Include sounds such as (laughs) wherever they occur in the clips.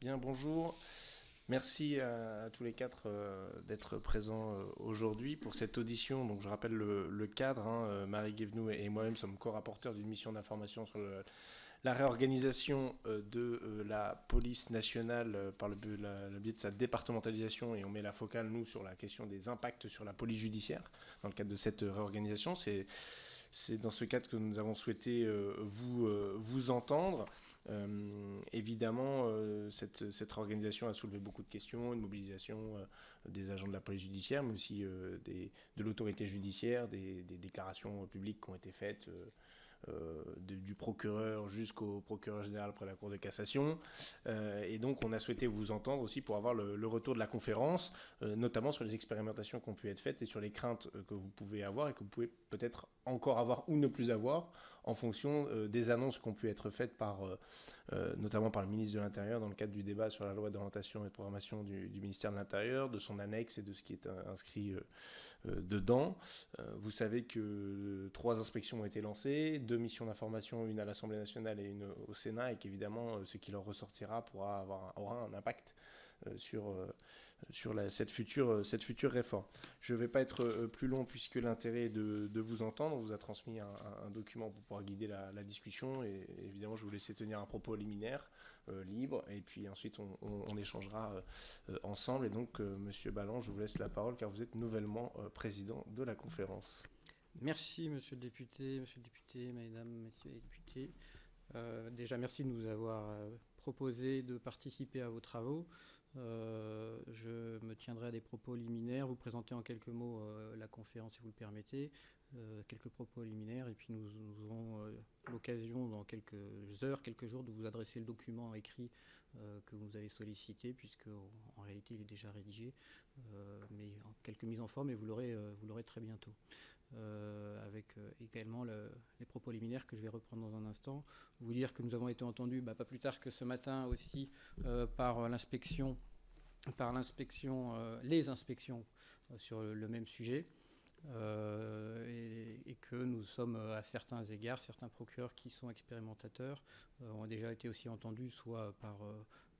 Bien, bonjour. Merci à, tous les quatre euh, d'être présents euh, aujourd'hui pour cette audition. Donc, je rappelle le, cadre. Hein, euh, Marie Guévenou et, moi-même sommes co-rapporteurs d'une mission d'information sur la réorganisation de la police nationale par le, biais de sa départementalisation et on met la focale, nous, sur la question des impacts sur la police judiciaire dans le cadre de cette réorganisation. C'est dans ce cadre que nous avons souhaité vous entendre. Euh, évidemment, cette, cette, organisation a soulevé beaucoup de questions, une mobilisation des agents de la police judiciaire, mais aussi des, de l'autorité judiciaire, des, déclarations publiques qui ont été faites euh, du procureur jusqu'au procureur général près la Cour de cassation. Euh, et donc, on a souhaité vous entendre aussi pour avoir le, retour de la conférence, euh, notamment sur les expérimentations qui ont pu être faites et sur les craintes que vous pouvez avoir et que vous pouvez peut-être encore avoir ou ne plus avoir en fonction des annonces qui ont pu être faites par, notamment par le ministre de l'Intérieur dans le cadre du débat sur la loi d'orientation et de programmation du, du, ministère de l'Intérieur, de son annexe et de ce qui est inscrit dedans. vous savez que trois inspections ont été lancées, deux missions d'information, une à l'Assemblée nationale et une au Sénat, et qu'évidemment, euh, ce qui leur ressortira pourra avoir, aura un impact euh, sur, euh, sur la, cette, future, cette future réforme. Je ne vais pas être plus long puisque l'intérêt est de, de, vous entendre. On vous a transmis un, document pour pouvoir guider la, discussion et évidemment je vous laisser tenir un propos liminaire libre et puis ensuite on, échangera ensemble. Et donc Monsieur Ballan, je vous laisse la parole car vous êtes nouvellement président de la conférence. Merci, monsieur le député, monsieur le député, mesdames, messieurs les députés. Euh, déjà, merci de nous avoir euh, proposé de participer à vos travaux. Euh, je me tiendrai à des propos liminaires, vous présenter en quelques mots la conférence si vous le permettez, quelques propos liminaires, et puis nous, aurons l'occasion dans quelques heures, quelques jours, de vous adresser le document écrit que vous avez sollicité, puisque en réalité il est déjà rédigé, mais en quelques mises en forme, et vous l'aurez très bientôt. Euh, avec euh, également les propos liminaires que je vais reprendre dans un instant. Vous dire que nous avons été entendus bah, pas plus tard que ce matin aussi euh, par l'inspection, par l'inspection, les inspections sur le, même sujet. Et, et, que nous sommes à certains égards, certains procureurs qui sont expérimentateurs ont déjà été aussi entendus, soit par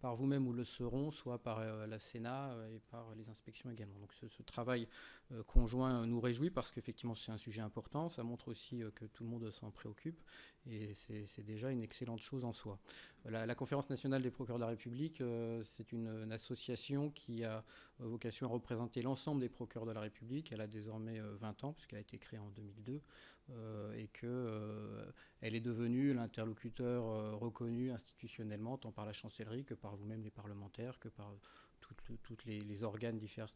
par vous-même ou le seront, soit par euh, la Sénat euh, et par les inspections également. Donc ce, travail euh, conjoint nous réjouit parce qu'effectivement c'est un sujet important, ça montre aussi que tout le monde s'en préoccupe et c'est déjà une excellente chose en soi. La, Conférence nationale des procureurs de la République, c'est une, association qui a vocation à représenter l'ensemble des procureurs de la République. Elle a désormais 20 ans puisqu'elle a été créée en 2002 et qu'elle est devenue l'interlocuteur reconnu institutionnellement tant par la chancellerie que par vous-même les parlementaires, que par tous les, organes divers,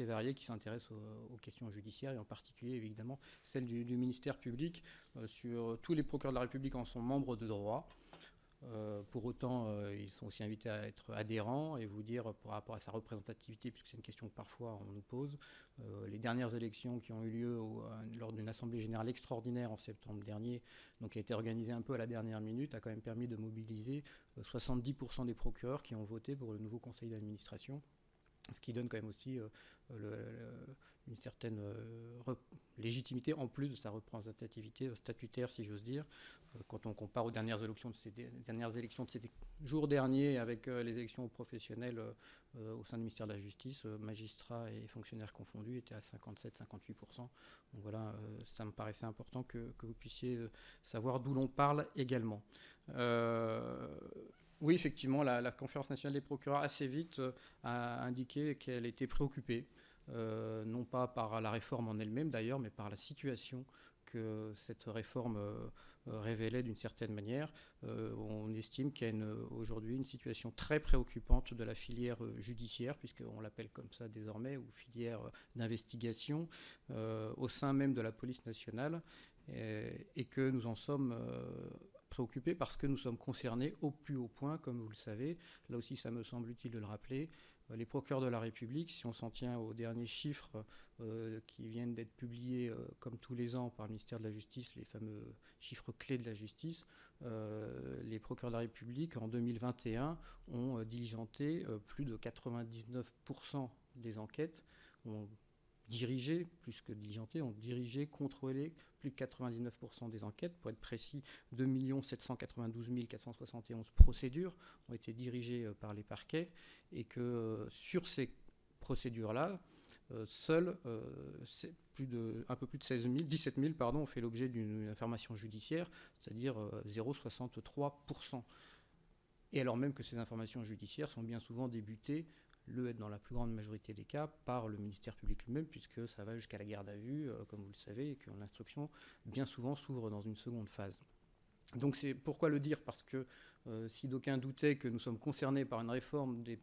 et variés qui s'intéressent aux, questions judiciaires, et en particulier évidemment celle du, ministère public. Euh, sur tous les procureurs de la République en sont membres de droit. Euh, pour autant, euh, ils sont aussi invités à être adhérents et vous dire par rapport à sa représentativité, puisque c'est une question que parfois on nous pose, euh, les dernières élections qui ont eu lieu lors d'une assemblée générale extraordinaire en septembre dernier, donc qui a été organisée un peu à la dernière minute, a quand même permis de mobiliser 70% des procureurs qui ont voté pour le nouveau conseil d'administration ce qui donne quand même aussi une certaine légitimité en plus de sa représentativité statutaire, si j'ose dire. Euh, quand on compare aux dernières élections de ces, jours derniers avec euh, les élections professionnelles euh, au sein du ministère de la Justice, magistrats et fonctionnaires confondus étaient à 57-58%. Donc voilà, ça me paraissait important que, vous puissiez savoir d'où l'on parle également. Oui, effectivement, la, Conférence nationale des procureurs assez vite a indiqué qu'elle était préoccupée euh, non pas par la réforme en elle-même d'ailleurs, mais par la situation que cette réforme euh, révélait d'une certaine manière. Euh, on estime qu'il y a aujourd'hui une situation très préoccupante de la filière judiciaire, puisqu'on l'appelle comme ça désormais, ou filière d'investigation, au sein même de la police nationale, et, que nous en sommes préoccupés parce que nous sommes concernés au plus haut point, comme vous le savez. Là aussi, ça me semble utile de le rappeler. Euh, les procureurs de la République, si on s'en tient aux derniers chiffres euh, qui viennent d'être publiés euh, comme tous les ans par le ministère de la Justice, les fameux chiffres clés de la justice, les procureurs de la République en 2021 ont diligenté plus de 99% des enquêtes, dirigé, plus que diligenté, ont dirigé, contrôlé plus de 99% des enquêtes. Pour être précis, 2 792 471 procédures ont été dirigées euh, par les parquets et que euh, sur ces procédures-là, euh, seuls plus de, un peu plus de 16 000, 17 000 pardon, ont fait l'objet d'une information judiciaire, c'est-à-dire 0,63%. Et alors même que ces informations judiciaires sont bien souvent débutées le dans la plus grande majorité des cas par le ministère public lui-même, puisque ça va jusqu'à la garde à vue, euh, comme vous le savez, et que l'instruction, bien souvent, s'ouvre dans une seconde phase. Donc c'est pourquoi le dire Parce que euh, si d'aucuns doutaient que nous sommes concernés par une réforme des,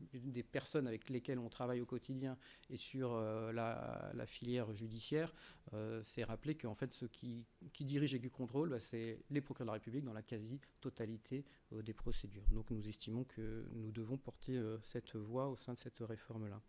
personnes avec lesquelles on travaille au quotidien et sur euh, la, filière judiciaire, euh, c'est rappeler qu'en fait ceux qui, dirigent et qui contrôlent, bah, c'est les procureurs de la République dans la quasi-totalité des procédures. Donc nous estimons que nous devons porter cette voie au sein de cette réforme-là.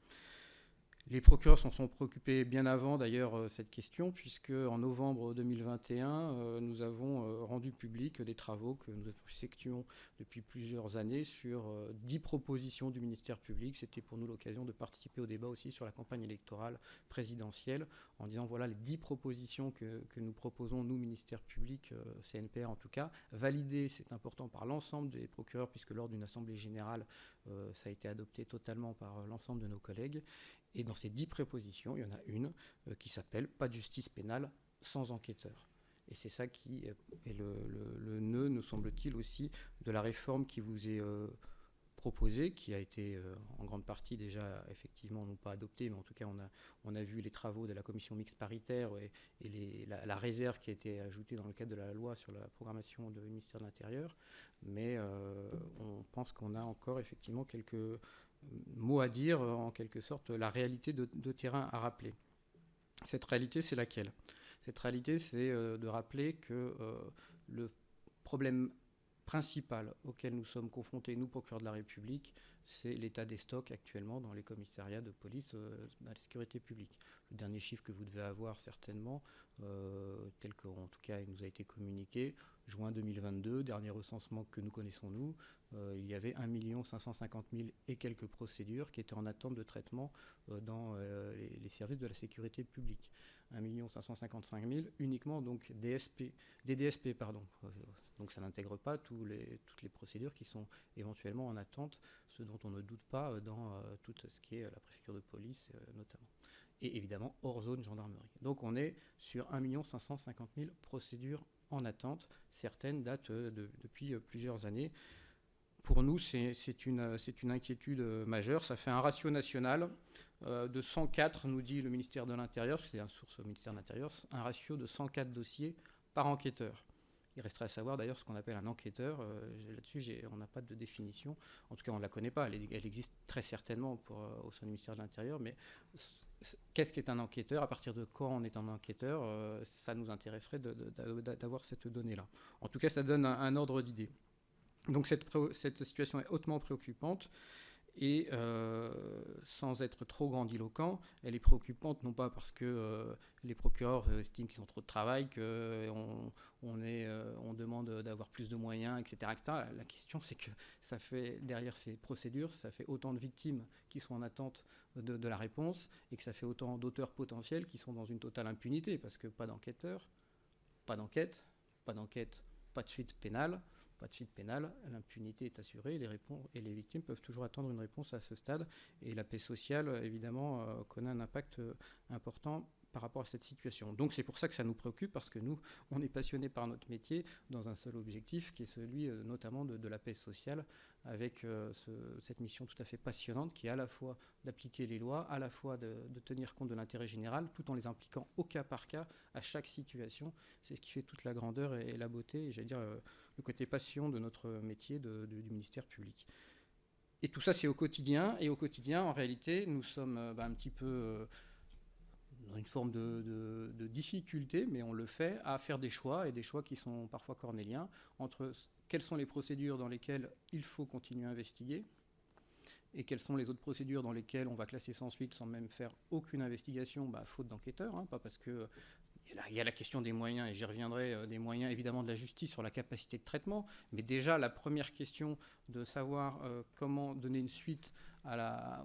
Les procureurs s'en sont préoccupés bien avant d'ailleurs euh, cette question, puisque en novembre 2021, euh, nous avons euh, rendu public des travaux que nous effectuons depuis plusieurs années sur dix propositions du ministère public. C'était pour nous l'occasion de participer au débat aussi sur la campagne électorale présidentielle, en disant voilà les dix propositions que, nous proposons, nous, ministère public, CNPR en tout cas, validées, c'est important, par l'ensemble des procureurs, puisque lors d'une assemblée générale, ça a été adopté totalement par l'ensemble de nos collègues. Et dans ces dix prépositions, il y en a une euh, qui s'appelle pas de justice pénale sans enquêteur. Et c'est ça qui est le, nœud, nous semble-t-il, aussi de la réforme qui vous est euh, proposée, qui a été euh, en grande partie déjà, effectivement, non pas adoptée, mais en tout cas, on a, on a vu les travaux de la commission mixte paritaire et, la, réserve qui a été ajoutée dans le cadre de la loi sur la programmation du ministère de l'Intérieur. Mais on pense qu'on a encore, effectivement, quelques mot à dire, euh, en quelque sorte, la réalité de, terrain à rappeler. Cette réalité, c'est laquelle? Cette réalité, c'est euh, de rappeler que euh, le problème principal auquel nous sommes confrontés, nous, procureurs de la République, c'est l'état des stocks actuellement dans les commissariats de police dans la sécurité publique. Le dernier chiffre que vous devez avoir certainement, tel qu'en tout cas il nous a été communiqué, juin 2022, dernier recensement que nous connaissons nous, euh, il y avait 1 550 000 et quelques procédures qui étaient en attente de traitement euh, dans euh, les, services de la sécurité publique. 1 555 000 uniquement donc DSP, des DSP. Pardon. Donc ça n'intègre pas toutes les procédures qui sont éventuellement en attente, ce dont on ne doute pas dans tout ce qui est la préfecture de police notamment. Et évidemment hors zone gendarmerie. Donc on est sur 1 550 000 procédures en attente. Certaines datent depuis plusieurs années pour nous, c'est une, inquiétude euh, majeure. Ça fait un ratio national euh, de 104, nous dit le ministère de l'Intérieur, c'est un source au ministère de l'Intérieur, un ratio de 104 dossiers par enquêteur. Il resterait à savoir d'ailleurs ce qu'on appelle un enquêteur. Euh, là-dessus, on n'a pas de définition. En tout cas, on ne la connaît pas. Elle, existe très certainement au sein du ministère de l'Intérieur. Mais qu'est-ce qu'est un enquêteur? À partir de quand on est un enquêteur Ça nous intéresserait d'avoir cette donnée-là. En tout cas, ça donne un ordre d'idée. Donc cette, situation est hautement préoccupante et euh, sans être trop grandiloquent, elle est préoccupante non pas parce que euh, les procureurs euh, estiment qu'ils ont trop de travail, qu'on on, demande d'avoir plus de moyens, etc., La question c'est que ça fait derrière ces procédures, ça fait autant de victimes qui sont en attente de, la réponse et que ça fait autant d'auteurs potentiels qui sont dans une totale impunité parce que pas d'enquêteurs, pas d'enquête, pas d'enquête, pas de suite pénale pas de suite pénale, l'impunité est assurée et les victimes peuvent toujours attendre une réponse à ce stade. Et la paix sociale, évidemment, euh, connaît un impact euh, important par rapport à cette situation. Donc c'est pour ça que ça nous préoccupe, parce que nous, on est passionnés par notre métier dans un seul objectif, qui est celui euh, notamment de, la paix sociale, avec euh, cette mission tout à fait passionnante, qui est à la fois d'appliquer les lois, à la fois de, tenir compte de l'intérêt général, tout en les impliquant au cas par cas, à chaque situation. C'est ce qui fait toute la grandeur et, la beauté, et j'allais dire euh, le côté passion de notre métier du ministère public. Et tout ça, c'est au quotidien. Et au quotidien, en réalité, nous sommes bah, un petit peu dans une forme de, difficulté, mais on le fait, à faire des choix, et des choix qui sont parfois cornéliens, entre quelles sont les procédures dans lesquelles il faut continuer à investiguer, et quelles sont les autres procédures dans lesquelles on va classer sans suite sans même faire aucune investigation, bah, faute d'enquêteur, hein, pas parce que il y a la question des moyens, et j'y reviendrai, des moyens évidemment de la justice sur la capacité de traitement, mais déjà la première question de savoir comment donner une suite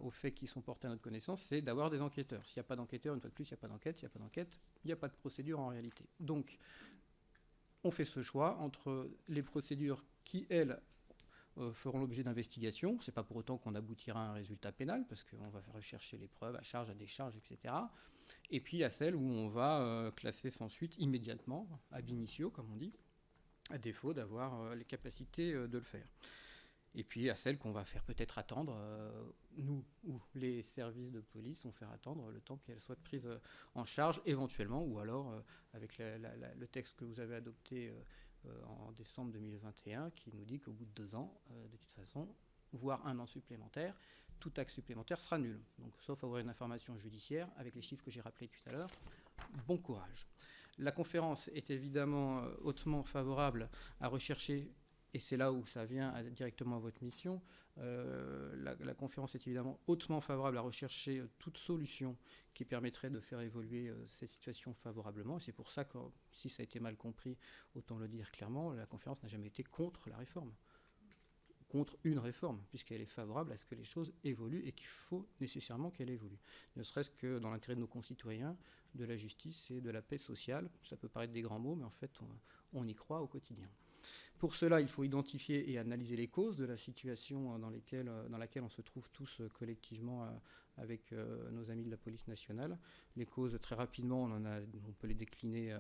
aux faits qui sont portés à notre connaissance, c'est d'avoir des enquêteurs. S'il n'y a pas d'enquêteurs, une fois de plus, il n'y a pas d'enquête. S'il n'y a pas d'enquête, il n'y a pas de procédure en réalité. Donc, on fait ce choix entre les procédures qui, elles, euh, feront l'objet d'investigation. Ce n'est pas pour autant qu'on aboutira à un résultat pénal, parce qu'on va rechercher les preuves à charge, à décharge, etc. Et puis à celles où on va euh, classer sans suite immédiatement, ab initio, comme on dit, à défaut d'avoir euh, les capacités de le faire. Et puis à celles qu'on va faire peut-être attendre, euh, nous ou les services de police vont faire attendre le temps qu'elles soient prises euh, en charge éventuellement, ou alors euh, avec le texte que vous avez adopté en décembre 2021 qui nous dit qu'au bout de deux ans, de toute façon, voire un an supplémentaire, tout acte supplémentaire sera nul. Donc sauf avoir une information judiciaire avec les chiffres que j'ai rappelés tout à l'heure, bon courage. La conférence est évidemment hautement favorable à rechercher et c'est là où ça vient directement à votre mission. Euh, la, conférence est évidemment hautement favorable à rechercher euh, toute solution qui permettrait de faire évoluer euh, cette situation favorablement. C'est pour ça que, si ça a été mal compris, autant le dire clairement, la conférence n'a jamais été contre la réforme, contre une réforme, puisqu'elle est favorable à ce que les choses évoluent et qu'il faut nécessairement qu'elle évolue. Ne serait-ce que dans l'intérêt de nos concitoyens, de la justice et de la paix sociale. Ça peut paraître des grands mots, mais en fait, on y croit au quotidien. Pour cela, il faut identifier et analyser les causes de la situation dans, euh, laquelle on se trouve tous euh, collectivement euh, avec nos amis de la police nationale. Les causes, très rapidement, on, peut les décliner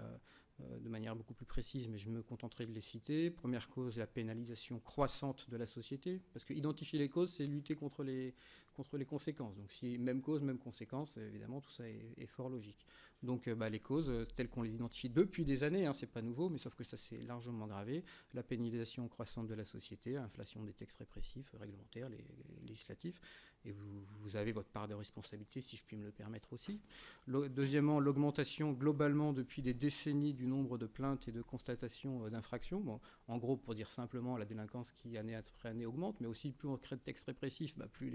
de manière beaucoup plus précise, mais je me contenterai de les citer. Première cause, la pénalisation croissante de la société, parce que identifier les causes, c'est lutter contre les, contre les conséquences. Donc si même cause, même conséquence, évidemment, tout ça est fort logique. Donc euh, bah, les causes euh, telles qu'on les identifie depuis des années, hein, c'est pas nouveau, mais sauf que ça s'est largement gravé. La pénalisation croissante de la société, inflation des textes répressifs, réglementaires, les, législatifs, et vous, avez votre part de responsabilité, si je puis me le permettre aussi. deuxièmement, l'augmentation globalement depuis des décennies du nombre de plaintes et de constatations euh, d'infractions. en gros, pour dire simplement, la délinquance qui année après année augmente, mais aussi plus on crée de textes répressifs, bah, plus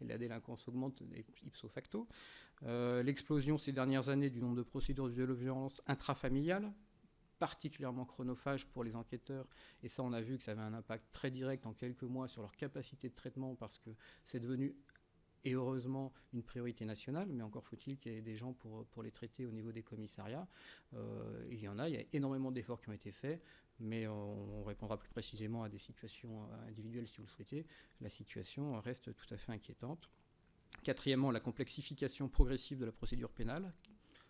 la délinquance augmente ipso facto. Euh, l'explosion ces dernières années du nombre de procédures de violence intrafamiliales, particulièrement chronophage pour les enquêteurs. Et ça, on a vu que ça avait un impact très direct en quelques mois sur leur capacité de traitement parce que c'est devenu, et heureusement, une priorité nationale. Mais encore faut-il qu'il y ait des gens pour, les traiter au niveau des commissariats. Euh, il y en a, il y a énormément d'efforts qui ont été faits. Mais on, on répondra plus précisément à des situations individuelles si vous le souhaitez. La situation reste tout à fait inquiétante. Quatrièmement, la complexification progressive de la procédure pénale,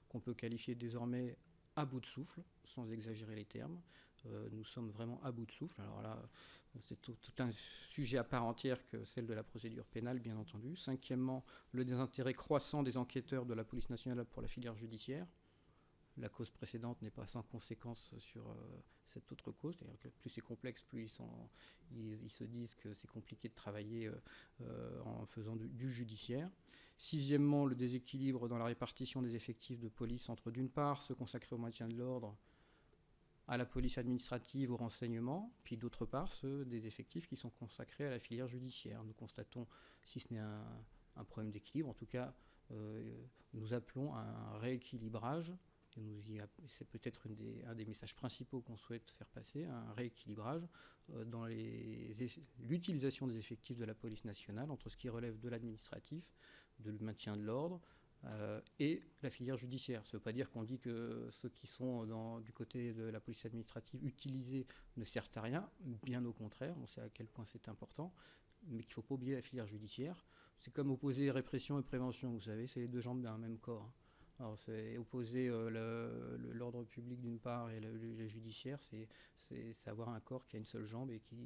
qu'on peut qualifier désormais à bout de souffle, sans exagérer les termes. Euh, nous sommes vraiment à bout de souffle. Alors là, c'est tout, un sujet à part entière que celle de la procédure pénale, bien entendu. Cinquièmement, le désintérêt croissant des enquêteurs de la police nationale pour la filière judiciaire la cause précédente n'est pas sans conséquence sur euh, cette autre cause. Plus c'est complexe, plus ils, se disent que c'est compliqué de travailler euh, euh, en faisant du, judiciaire. Sixièmement, le déséquilibre dans la répartition des effectifs de police entre, d'une part, ceux consacrés au maintien de l'ordre, à la police administrative, au renseignement, puis d'autre part, ceux des effectifs qui sont consacrés à la filière judiciaire. Nous constatons, si ce n'est un, un, problème d'équilibre, en tout cas, nous appelons à un rééquilibrage c'est peut-être un des messages principaux qu'on souhaite faire passer, un rééquilibrage euh, dans l'utilisation des effectifs de la police nationale entre ce qui relève de l'administratif, de le maintien de l'ordre, euh, et la filière judiciaire. Ça ne veut pas dire qu'on dit que ceux qui sont du côté de la police administrative utilisés ne servent à rien, bien au contraire, on sait à quel point c'est important, mais qu'il ne faut pas oublier la filière judiciaire. C'est comme opposer répression et prévention, vous savez, c'est les deux jambes d'un même corps. Alors c'est opposer euh, l'ordre public d'une part et le, judiciaire, c'est avoir un corps qui a une seule jambe et qui,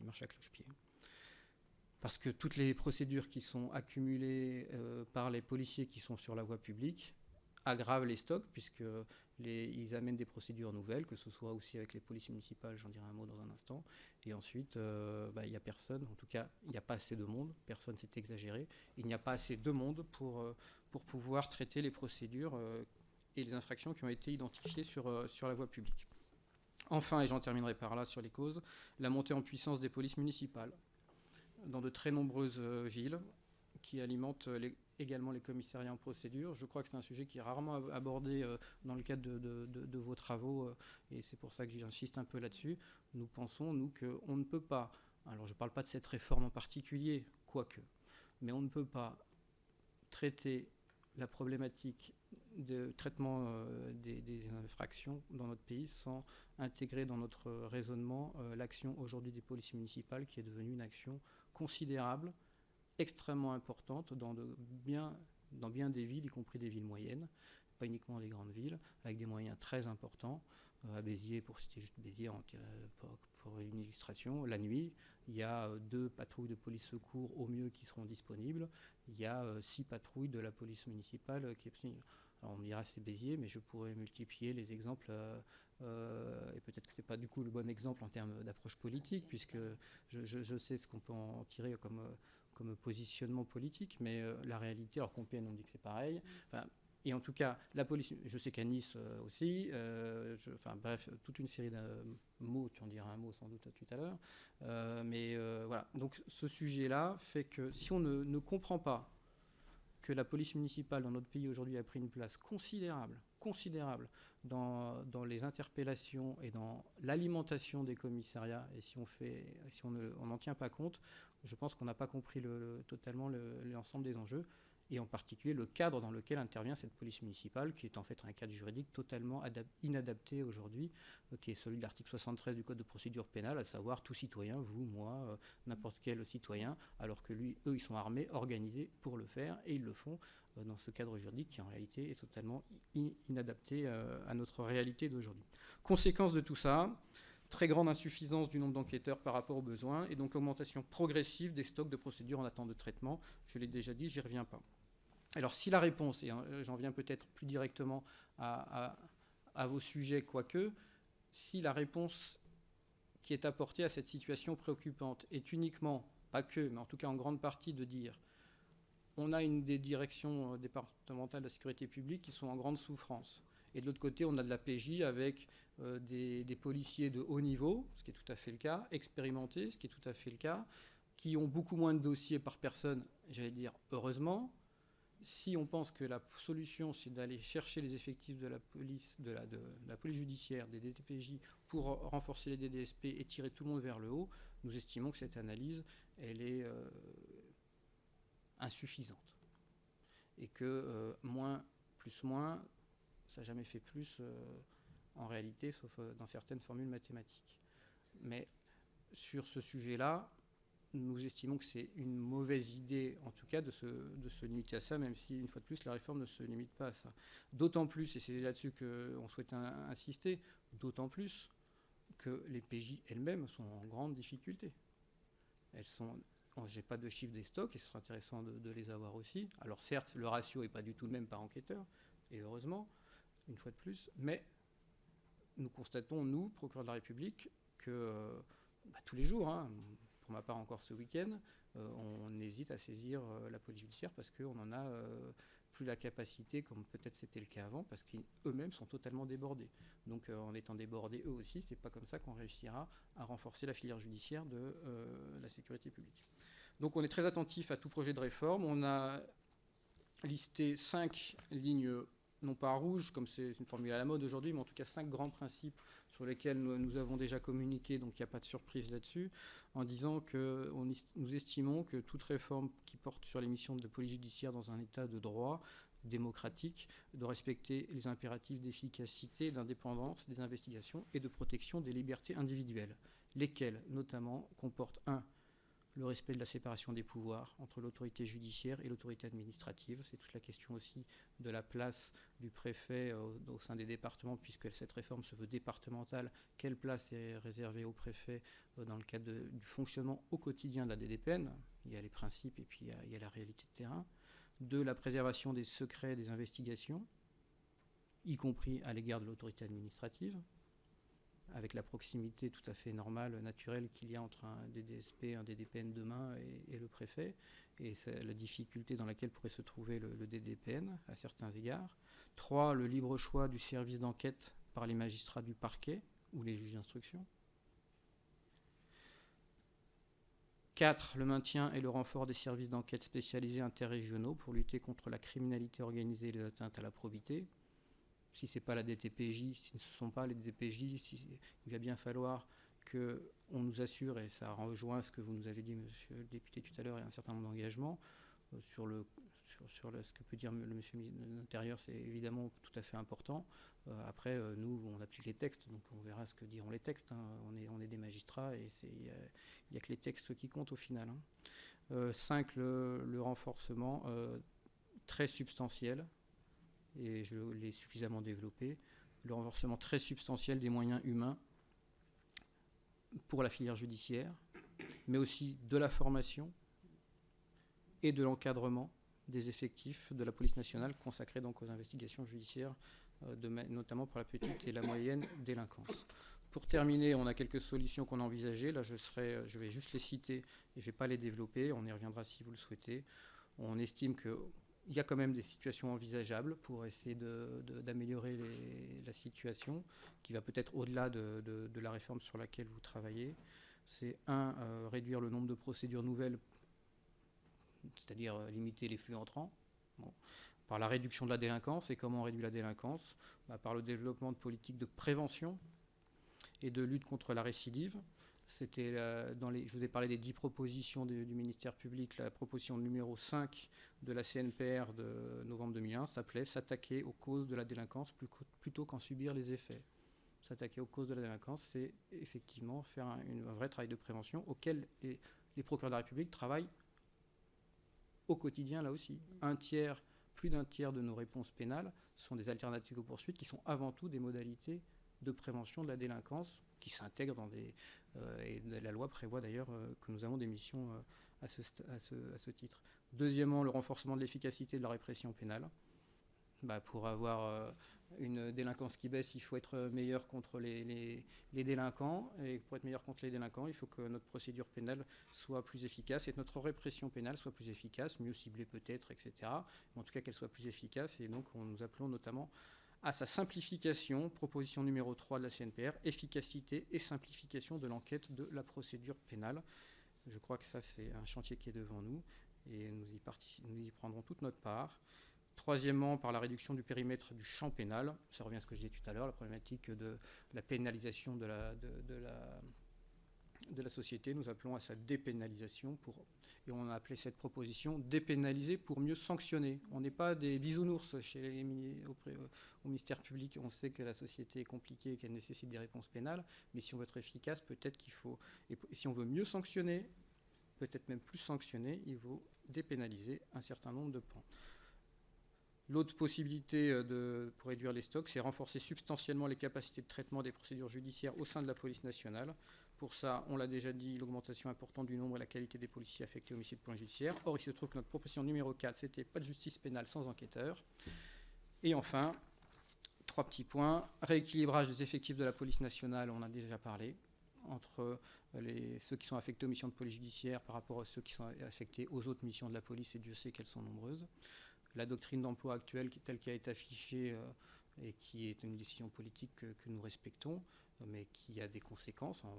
marche à cloche-pied. Parce que toutes les procédures qui sont accumulées euh, par les policiers qui sont sur la voie publique aggravent les stocks, puisque ils amènent des procédures nouvelles, que ce soit aussi avec les polices municipales, j'en dirai un mot dans un instant. Et ensuite, euh, bah, il n'y a personne, en tout cas, il n'y a pas assez de monde, personne s'est exagéré, il n'y a pas assez de monde pour, pour pouvoir traiter les procédures euh, et les infractions qui ont été identifiées sur, sur la voie publique. Enfin, et j'en terminerai par là sur les causes, la montée en puissance des polices municipales. Dans de très nombreuses villes, qui alimente également les commissariats en procédure. Je crois que c'est un sujet qui est rarement abordé dans le cadre de, vos travaux, et c'est pour ça que j'insiste un peu là-dessus. Nous pensons, nous, qu'on ne peut pas, alors je ne parle pas de cette réforme en particulier, quoique, mais on ne peut pas traiter la problématique de traitement euh, des, infractions dans notre pays sans intégrer dans notre raisonnement euh, l'action aujourd'hui des polices municipales qui est devenue une action considérable, extrêmement importante dans, bien, dans bien des villes, y compris des villes moyennes, pas uniquement des grandes villes, avec des moyens très importants. Euh, à Béziers, pour citer juste Béziers, en, pour, une illustration, la nuit, il y a deux patrouilles de police secours au mieux qui seront disponibles. Il y a six patrouilles de la police municipale qui est on dira c'est Béziers, mais je pourrais multiplier les exemples, euh, euh, et peut-être que ce n'est pas du coup le bon exemple en termes d'approche politique, puisque je, sais ce qu'on peut en tirer comme, positionnement politique, mais euh, la réalité, alors Compiègne on dit que c'est pareil, et en tout cas, la police, je sais qu'à Nice aussi, enfin bref, toute une série de mots, tu en diras un mot sans doute tout à l'heure, mais voilà, donc ce sujet-là fait que si on ne comprend pas que la police municipale dans notre pays aujourd'hui a pris une place considérable, considérable dans, dans les interpellations et dans l'alimentation des commissariats. Et si on fait, si on n'en tient pas compte, je pense qu'on n'a pas compris le, totalement l'ensemble des enjeux et en particulier le cadre dans lequel intervient cette police municipale, qui est en fait un cadre juridique totalement inadapté aujourd'hui, euh, qui est celui de l'article 73 du Code de procédure pénale, à savoir tout citoyen, vous, moi, euh, n'importe quel citoyen, alors que lui, eux, ils sont armés, organisés pour le faire, et ils le font euh, dans ce cadre juridique qui en réalité est totalement inadapté à notre réalité d'aujourd'hui. Conséquence de tout ça, très grande insuffisance du nombre d'enquêteurs par rapport aux besoins, et donc augmentation progressive des stocks de procédures en attente de traitement. Je l'ai déjà dit, j'y reviens pas. Alors si la réponse, et euh, j'en viens peut-être plus directement à, vos sujets, quoique, si la réponse qui est apportée à cette situation préoccupante est uniquement, pas que, mais en tout cas en grande partie de dire on a une des directions euh, départementales de la sécurité publique qui sont en grande souffrance. Et de l'autre côté, on a de la PJ avec euh, des, policiers de haut niveau, ce qui est tout à fait le cas, expérimentés, ce qui est tout à fait le cas, qui ont beaucoup moins de dossiers par personne, j'allais dire heureusement, si on pense que la solution, c'est d'aller chercher les effectifs de la police, de la, police judiciaire, des DTPJ, pour renforcer les DDSP et tirer tout le monde vers le haut, nous estimons que cette analyse, elle est euh, insuffisante. Et que euh, moins plus moins, ça n'a jamais fait plus euh, en réalité, sauf dans certaines formules mathématiques. Mais sur ce sujet-là, nous estimons que c'est une mauvaise idée, en tout cas, de se, de se, limiter à ça, même si, une fois de plus, la réforme ne se limite pas à ça. D'autant plus, et c'est là-dessus qu'on souhaite insister, d'autant plus que les PJ elles-mêmes sont en grande difficulté. Elles sont. J'ai pas de chiffre des stocks, et ce sera intéressant de, les avoir aussi. Alors certes, le ratio n'est pas du tout le même par enquêteur, et heureusement, une fois de plus, mais nous constatons, nous, procureur de la République, que bah, tous les jours, hein, pour ma part encore ce week-end, euh, on hésite à saisir euh, la police judiciaire parce qu'on n'en a euh, plus la capacité, comme peut-être c'était le cas avant, parce qu'eux-mêmes sont totalement débordés. Donc en étant débordés eux aussi, c'est pas comme ça qu'on réussira à renforcer la filière judiciaire de la sécurité publique. Donc on est très attentif à tout projet de réforme. On a listé cinq lignes non pas rouges, comme c'est une formule à la mode aujourd'hui, mais en tout cas cinq grands principes sur lesquels nous, avons déjà communiqué, donc il n'y a pas de surprise là-dessus, en disant que nous estimons que toute réforme qui porte sur les missions de police judiciaire dans un état de droit démocratique doit respecter les impératifs d'efficacité, d'indépendance des investigations et de protection des libertés individuelles, lesquelles notamment comportent un le respect de la séparation des pouvoirs entre l'autorité judiciaire et l'autorité administrative. C'est toute la question aussi de la place du préfet euh, au, sein des départements, puisque cette réforme se veut départementale. Quelle place est réservée au préfet euh, dans le cadre du fonctionnement au quotidien de la DDPN Il y a les principes et puis il y a, il y a la réalité de terrain. De la préservation des secrets des investigations, y compris à l'égard de l'autorité administrative avec la proximité tout à fait normale, naturelle qu'il y a entre un DDSP, un DDPN demain et, le préfet, et la difficulté dans laquelle pourrait se trouver le, DDPN à certains égards. Trois, le libre choix du service d'enquête par les magistrats du parquet ou les juges d'instruction. 4. Le maintien et le renfort des services d'enquête spécialisés interrégionaux pour lutter contre la criminalité organisée et les atteintes à la probité. Si ce n'est pas la DTPJ, si ce ne sont pas les DTPJ, il va bien falloir qu'on nous assure, et ça rejoint ce que vous nous avez dit, monsieur le député, tout à l'heure, et un certain nombre d'engagements, euh, sur, le, sur, ce que peut dire le monsieur de l'Intérieur, c'est évidemment tout à fait important. Euh, après, euh, nous, on applique les textes, donc on verra ce que diront les textes. Hein. On, est, on est des magistrats et il n'y a, que les textes qui comptent au final. 5. Hein. Le, renforcement très substantiel, et je l'ai suffisamment développé, le renforcement très substantiel des moyens humains pour la filière judiciaire, mais aussi de la formation et de l'encadrement des effectifs de la police nationale consacrés donc aux investigations judiciaires, euh, notamment pour la petite et la moyenne délinquance. Pour terminer, on a quelques solutions qu'on a envisagées. Là, je, serai, je vais juste les citer et je ne vais pas les développer. On y reviendra si vous le souhaitez. On estime qu'il y a quand même des situations envisageables pour essayer d'améliorer la situation, qui va peut-être au-delà de, la réforme sur laquelle vous travaillez. C'est un, euh, réduire le nombre de procédures nouvelles c'est-à-dire euh, limiter les flux entrants. Par la réduction de la délinquance. Et comment on réduit la délinquance? Bah, Par le développement de politiques de prévention et de lutte contre la récidive. C'était dans les, je vous ai parlé des dix propositions du ministère public. La proposition numéro 5 de la CNPR de novembre 2001 s'appelait S'attaquer aux causes de la délinquance plutôt qu'en subir les effets. S'attaquer aux causes de la délinquance, c'est effectivement faire un, vrai travail de prévention auquel les, les procureurs de la République travaillent au quotidien là aussi. Un tiers, plus d'un tiers de nos réponses pénales sont des alternatives aux poursuites qui sont avant tout des modalités de prévention de la délinquance qui s'intègrent dans des... Euh, et la loi prévoit d'ailleurs euh, que nous avons des missions euh, à, ce, à, ce, à, ce, titre. Deuxièmement, le renforcement de l'efficacité de la répression pénale. Bah, pour avoir une délinquance qui baisse, il faut être meilleur contre les, délinquants. Et pour être meilleur contre les délinquants, il faut que notre procédure pénale soit plus efficace et que notre répression pénale soit plus efficace, mieux ciblée peut-être, etc. en tout cas qu'elle soit plus efficace. Et donc nous appelons notamment à sa simplification, proposition numéro 3 de la CNPR, efficacité et simplification de l'enquête de la procédure pénale. Je crois que ça, c'est un chantier qui est devant nous et nous y, prendrons toute notre part. Troisièmement, par la réduction du périmètre du champ pénal. Ça revient à ce que je disais tout à l'heure, la problématique de la pénalisation de la, de, la, de la société. Nous appelons à sa dépénalisation pour, et on a appelé cette proposition dépénaliser pour mieux sanctionner. On n'est pas des bisounours chez auprès, au ministère public. On sait que la société est compliquée et qu'elle nécessite des réponses pénales, mais si on veut être efficace, peut-être qu'il faut, et si on veut mieux sanctionner, peut-être même plus sanctionner, il faut dépénaliser un certain nombre de points. L'autre possibilité euh, pour réduire les stocks, c'est renforcer substantiellement les capacités de traitement des procédures judiciaires au sein de la police nationale. Pour ça, on l'a déjà dit, l'augmentation importante du nombre et la qualité des policiers affectés au homicide point judiciaire. Or, il se trouve que notre proposition numéro 4, c'était pas de justice pénale sans enquêteur. Et enfin, trois petits points. Rééquilibrage des effectifs de la police nationale, on en a déjà parlé, entre les, ceux qui sont affectés aux missions de police judiciaire par rapport à ceux qui sont affectés aux autres missions de la police, et Dieu sait qu'elles sont nombreuses la doctrine d'emploi actuelle telle qu'elle est affichée euh, et qui est une décision politique que, nous respectons, mais qui a des conséquences en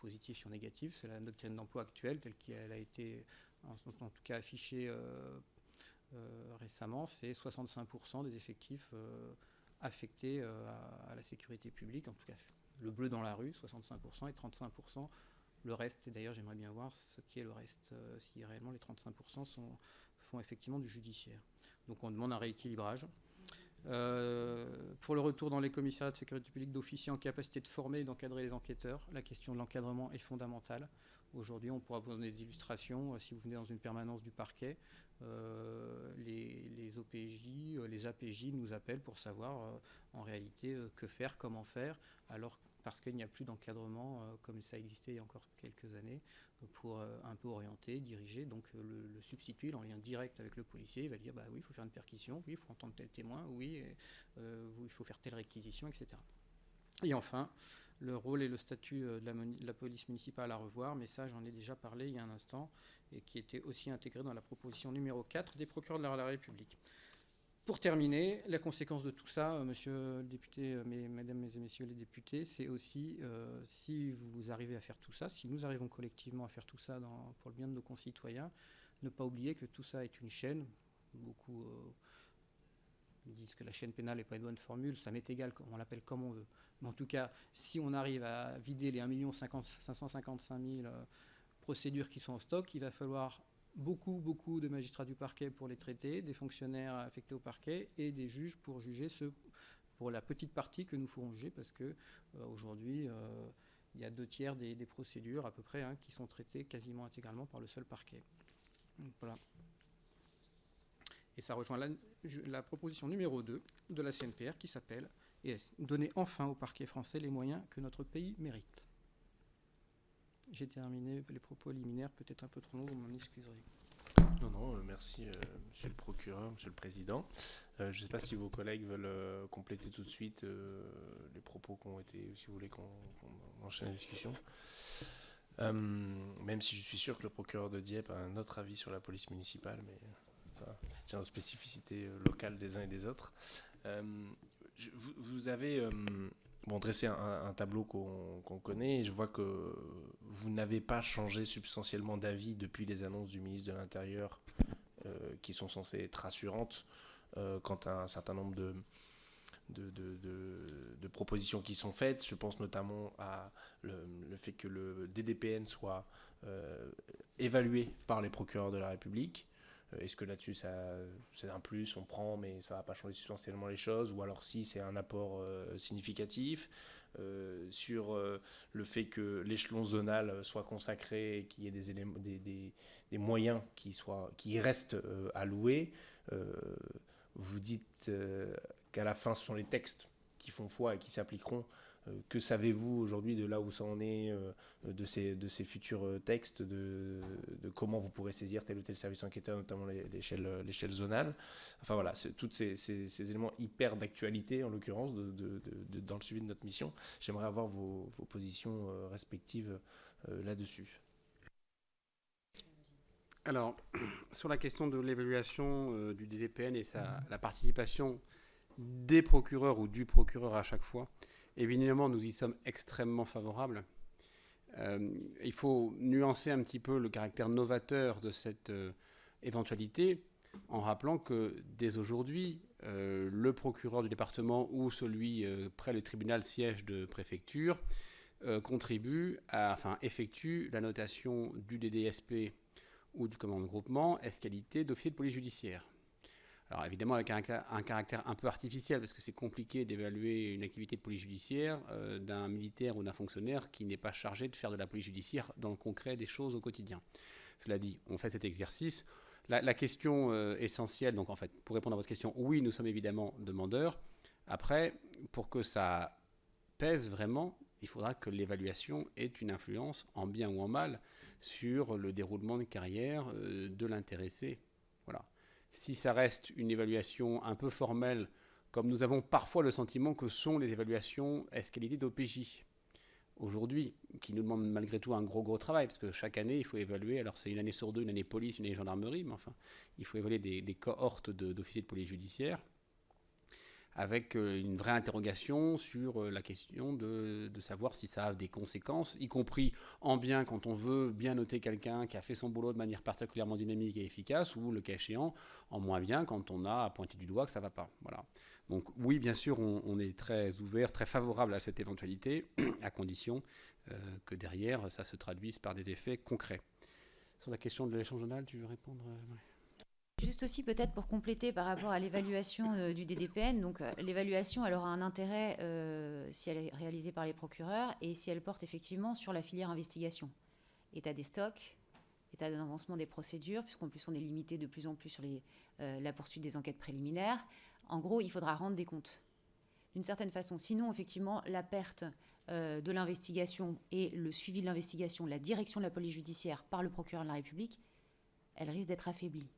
positif en négatif. C'est la doctrine d'emploi actuelle telle qu'elle a été en, tout cas affichée euh, euh, récemment, c'est 65% des effectifs affectés à, la sécurité publique, en tout cas le bleu dans la rue, 65%, et 35% le reste. Et d'ailleurs, j'aimerais bien voir ce qui est le reste, si réellement les 35% sont, font effectivement du judiciaire. Donc on demande un rééquilibrage. Euh, pour le retour dans les commissariats de sécurité publique d'officiers en capacité de former et d'encadrer les enquêteurs, la question de l'encadrement est fondamentale. Aujourd'hui, on pourra vous donner des illustrations. Euh, si vous venez dans une permanence du parquet, euh, les, OPJ, les APJ nous appellent pour savoir en réalité que faire, comment faire, alors parce qu'il n'y a plus d'encadrement comme ça existait il y a encore quelques années pour euh, un peu orienter, diriger. Donc euh, le, substitut, en lien direct avec le policier, il va dire bah oui, il faut faire une perquisition, oui, il faut entendre tel témoin, oui, euh, il faut faire telle réquisition, etc. Et enfin, le rôle et le statut de la, police municipale à revoir, mais ça j'en ai déjà parlé il y a un instant, et qui était aussi intégré dans la proposition numéro 4 des procureurs de la République. Pour terminer, la conséquence de tout ça, euh, monsieur le député, euh, mesdames et messieurs les députés, c'est aussi euh, si vous arrivez à faire tout ça, si nous arrivons collectivement à faire tout ça pour le bien de nos concitoyens, ne pas oublier que tout ça est une chaîne. Beaucoup disent que la chaîne pénale n'est pas une bonne formule, ça m'est égal, on l'appelle comme on veut. Mais en tout cas, si on arrive à vider les 1 555 000 procédures qui sont en stock, il va falloir beaucoup, beaucoup de magistrats du parquet pour les traiter, des fonctionnaires affectés au parquet et des juges pour juger ce, pour la petite partie que nous ferons juger, parce que euh, aujourd'hui, euh, il y a deux tiers des, procédures à peu près hein, qui sont traitées quasiment intégralement par le seul parquet. voilà. Et ça rejoint la, la, proposition numéro 2 de la CNPR qui s'appelle Donner enfin au parquet français les moyens que notre pays mérite. J'ai terminé les propos liminaires, peut-être un peu trop longs, vous m'en excuserez. Non, non, euh, merci, euh, monsieur le procureur, monsieur le président. Euh, je ne sais pas si vos collègues veulent compléter tout de suite les propos qui ont été, si vous voulez qu'on enchaîne la discussion. même si je suis sûr que le procureur de Dieppe a un autre avis sur la police municipale, mais ça, tient aux spécificités locales des uns et des autres. vous, avez bon, dresser un, tableau qu'on connaît. Je vois que vous n'avez pas changé substantiellement d'avis depuis les annonces du ministre de l'Intérieur, euh, qui sont censées être rassurantes euh, quant à un certain nombre de, de, propositions qui sont faites. Je pense notamment à le, fait que le DDPN soit euh, évalué par les procureurs de la République. Euh, est-ce que là-dessus, c'est un plus, on prend, mais ça ne va pas changer substantiellement les choses? Ou alors si c'est un apport euh, significatif euh, sur le fait que l'échelon zonal soit consacré et qu'il y ait des, des, moyens qui, soient, qui restent alloués Vous dites qu'à la fin, ce sont les textes qui font foi et qui s'appliqueront que savez-vous aujourd'hui de là où ça en est, euh, de, ces, de ces futurs euh, textes, de, comment vous pourrez saisir tel ou tel service enquêteur, notamment l'échelle zonale Enfin voilà, tous ces, ces, éléments hyper d'actualité, en l'occurrence, de, dans le suivi de notre mission. J'aimerais avoir vos, vos positions respectives là-dessus. Alors, (clears throat) sur la question de l'évaluation du DDPN et sa, la participation des procureurs ou du procureur à chaque fois, Évidemment, nous y sommes extrêmement favorables. Euh, il faut nuancer un petit peu le caractère novateur de cette euh, éventualité en rappelant que dès aujourd'hui, euh, le procureur du département ou celui près le tribunal siège de préfecture contribue à, enfin, effectue la notation du DDSP ou du commandement de groupement qualité d'officier de police judiciaire. Alors évidemment avec un, caractère un peu artificiel, parce que c'est compliqué d'évaluer une activité de police judiciaire euh, d'un militaire ou d'un fonctionnaire qui n'est pas chargé de faire de la police judiciaire dans le concret des choses au quotidien. Cela dit, on fait cet exercice. La, question euh, essentielle, donc en fait, pour répondre à votre question, oui, nous sommes évidemment demandeurs. Après, pour que ça pèse vraiment, il faudra que l'évaluation ait une influence, en bien ou en mal, sur le déroulement de carrière euh, de l'intéressé. Voilà si ça reste une évaluation un peu formelle, comme nous avons parfois le sentiment que sont les évaluations escalité d'OPJ aujourd'hui, qui nous demandent malgré tout un gros gros travail, parce que chaque année, il faut évaluer, alors c'est une année sur deux, une année police, une année gendarmerie, mais enfin, il faut évaluer des cohortes d'officiers de, police judiciaire avec euh, une vraie interrogation sur euh, la question de, savoir si ça a des conséquences, y compris en bien quand on veut bien noter quelqu'un qui a fait son boulot de manière particulièrement dynamique et efficace, ou le cas échéant, en moins bien quand on a pointé du doigt que ça ne va pas. Voilà. Donc oui, bien sûr, on, est très ouvert, très favorable à cette éventualité, (clears throat) à condition euh, que derrière, ça se traduise par des effets concrets. Sur la question de l'échange journal, tu veux répondre Juste aussi peut-être pour compléter par rapport à l'évaluation euh, du DDPN, donc euh, l'évaluation aura un intérêt euh, si elle est réalisée par les procureurs et si elle porte effectivement sur la filière investigation, état des stocks, état d'avancement des procédures, puisqu'en plus on est limité de plus en plus sur la poursuite des enquêtes préliminaires. En gros, il faudra rendre des comptes d'une certaine façon. Sinon, effectivement, la perte de l'investigation et le suivi de l'investigation, la direction de la police judiciaire par le procureur de la République, elle risque d'être affaiblie.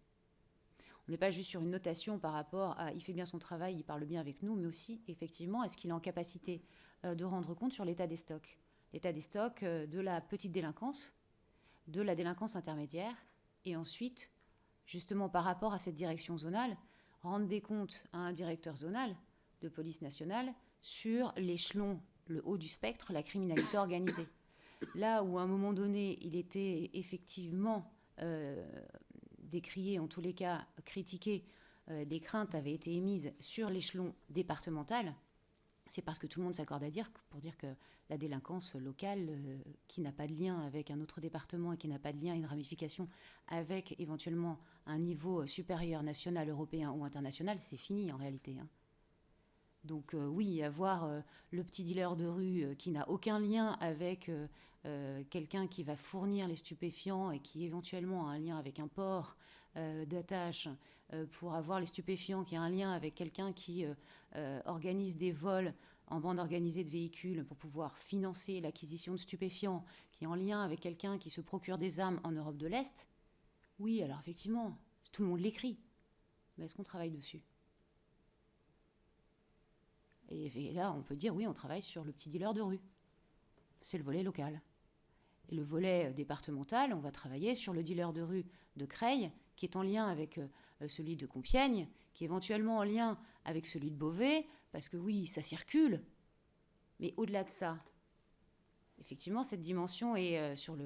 On n'est pas juste sur une notation par rapport à il fait bien son travail, il parle bien avec nous, mais aussi effectivement est-ce qu'il est en capacité euh, de rendre compte sur l'état des stocks? L'état des stocks euh, de la petite délinquance, de la délinquance intermédiaire, et ensuite, justement par rapport à cette direction zonale, rendre des comptes à un directeur zonal de police nationale sur l'échelon, le haut du spectre, la criminalité organisée. Là où à un moment donné, il était effectivement euh, décrié, en tous les cas critiqué, euh, les craintes avaient été émises sur l'échelon départemental, c'est parce que tout le monde s'accorde à dire pour dire que la délinquance locale, euh, qui n'a pas de lien avec un autre département et qui n'a pas de lien, une ramification avec éventuellement un niveau supérieur national, européen ou international, c'est fini en réalité. Hein. Donc euh, oui, avoir le petit dealer de rue qui n'a aucun lien avec quelqu'un qui va fournir les stupéfiants et qui éventuellement a un lien avec un port d'attache euh, pour avoir les stupéfiants, qui a un lien avec quelqu'un qui euh, euh, organise des vols en bande organisée de véhicules pour pouvoir financer l'acquisition de stupéfiants, qui est en lien avec quelqu'un qui se procure des armes en Europe de l'Est, oui, alors effectivement, tout le monde l'écrit. Mais est-ce qu'on travaille dessus? Et, là, on peut dire, oui, on travaille sur le petit dealer de rue. C'est le volet local. Et le volet départemental, on va travailler sur le dealer de rue de Creil, qui est en lien avec euh, celui de Compiègne, qui est éventuellement en lien avec celui de Beauvais, parce que oui, ça circule. Mais au-delà de ça, effectivement, cette dimension est euh, sur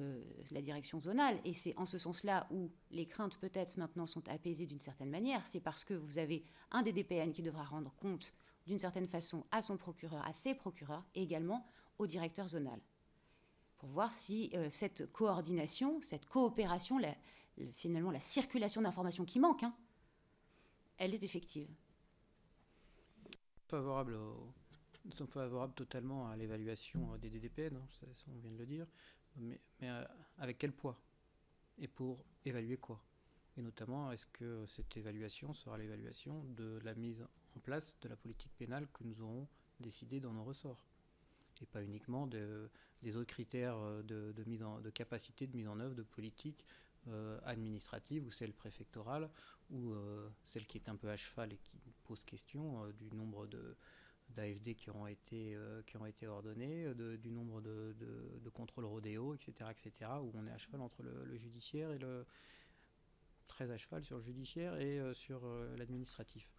la direction zonale. Et c'est en ce sens-là où les craintes peut-être maintenant sont apaisées d'une certaine manière. C'est parce que vous avez un des DPN qui devra rendre compte d'une certaine façon à son procureur, à ses procureurs, et également au directeur zonal. Pour voir si euh, cette coordination, cette coopération, finalement la circulation d'informations qui manque, hein, elle est effective. Favorable Nous sommes favorables totalement à l'évaluation des DDPN, hein, ça, on vient de le dire, mais, euh, avec quel poids Et pour évaluer quoi? Et notamment, est-ce que cette évaluation sera l'évaluation de la mise place de la politique pénale que nous aurons décidé dans nos ressorts et pas uniquement des autres critères de, mise en, de capacité de mise en œuvre de politique euh, administrative ou celle préfectorale ou euh, celle qui est un peu à cheval et qui pose question euh, du nombre de d'AFD qui ont été qui ont été ordonnés, du nombre de, de, contrôles rodéo, etc., etc., où on est à cheval entre le, judiciaire et le très à cheval sur le judiciaire et sur l'administratif.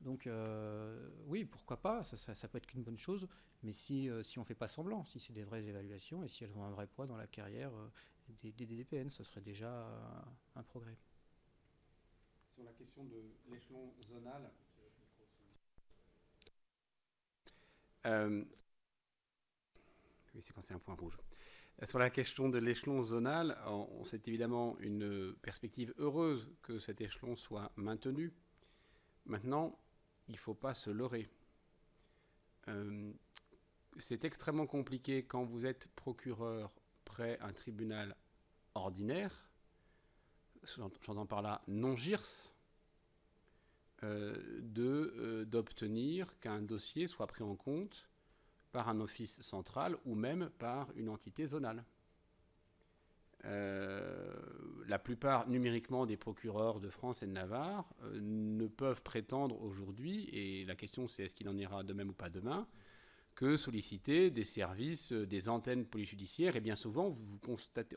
Donc oui, pourquoi pas, ça, ça, peut être qu'une bonne chose, mais si, si on ne fait pas semblant, si c'est des vraies évaluations et si elles ont un vrai poids dans la carrière des, DDPN, ce serait déjà un progrès. Sur la question de l'échelon zonal, euh, oui, c'est quand c'est un point rouge. Sur la question de l'échelon zonal, on, c'est évidemment une perspective heureuse que cet échelon soit maintenu. Maintenant, il ne faut pas se leurrer. Euh, c'est extrêmement compliqué quand vous êtes procureur près un tribunal ordinaire, j'entends par là non GIRS, euh, euh, d'obtenir qu'un dossier soit pris en compte par un office central ou même par une entité zonale. Euh, la plupart numériquement des procureurs de France et de Navarre ne peuvent prétendre aujourd'hui, et la question c'est est-ce qu'il en ira de même ou pas demain, que solliciter des services, euh, des antennes polyjudiciaires. Et bien souvent,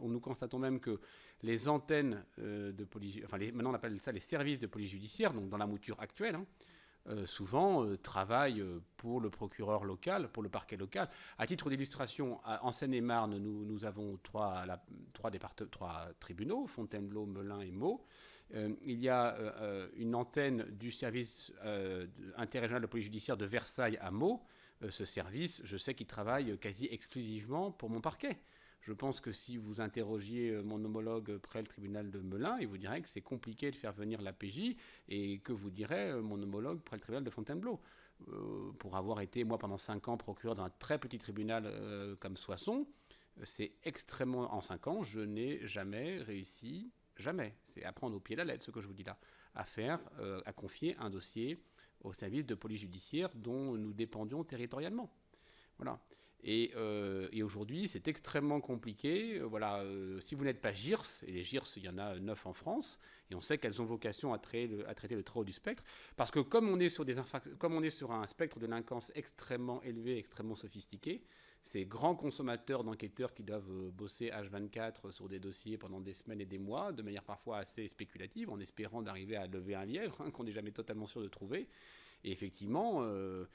on nous constatons même que les antennes euh, de police, enfin maintenant on appelle ça les services de police judiciaire, donc dans la mouture actuelle, hein, euh, souvent travaillent pour le procureur local, pour le parquet local. À titre d'illustration, en Seine-et-Marne, nous, avons trois, tribunaux, Fontainebleau, Melun et Meaux. il y a une antenne du service interrégional de police judiciaire de Versailles à Meaux, euh, ce service, je sais qu'il travaille quasi exclusivement pour mon parquet. Je pense que si vous interrogiez euh, mon homologue près le tribunal de Melun, il vous dirait que c'est compliqué de faire venir l'APJ et que vous dirait euh, mon homologue près le tribunal de Fontainebleau. pour avoir été, moi, pendant cinq ans, procureur d'un très petit tribunal comme Soissons, c'est extrêmement. En cinq ans, je n'ai jamais réussi, jamais, c'est à prendre au pied la lettre ce que je vous dis là, à faire, à confier un dossier au service de police judiciaire dont nous dépendions territorialement. Voilà. Et, et aujourd'hui, c'est extrêmement compliqué. Voilà, si vous n'êtes pas GIRS, et les GIRS, il y en a neuf en France, et on sait qu'elles ont vocation à traiter, le, trop haut du spectre, parce que comme on est sur, un spectre de délinquance extrêmement élevé, extrêmement sophistiqué, ces grands consommateurs d'enquêteurs qui doivent euh, bosser H24 sur des dossiers pendant des semaines et des mois, de manière parfois assez spéculative, en espérant d'arriver à lever un lièvre hein, qu'on n'est jamais totalement sûr de trouver. Et effectivement, euh,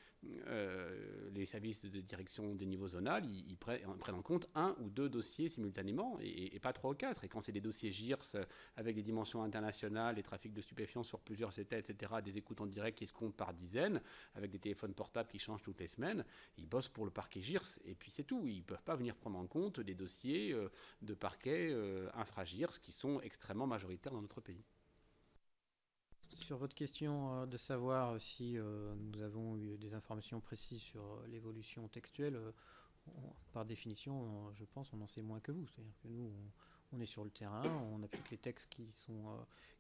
euh, les services de direction des niveaux zonales, ils, prennent, en compte un ou deux dossiers simultanément, et, pas trois ou quatre. Et quand c'est des dossiers GIRS avec des dimensions internationales, des trafics de stupéfiants sur plusieurs états, etc., des écoutes en direct qui se comptent par dizaines, avec des téléphones portables qui changent toutes les semaines, ils bossent pour le parquet GIRS, et puis c'est tout. Ils ne peuvent pas venir prendre en compte des dossiers euh, de parquet infra-GIRS qui sont extrêmement majoritaires dans notre pays. Sur votre question euh, de savoir si euh, nous avons eu des informations précises sur euh, l'évolution textuelle, par définition, je pense, on en sait moins que vous. C'est-à-dire que nous, on, est sur le terrain, on applique les textes qui sont,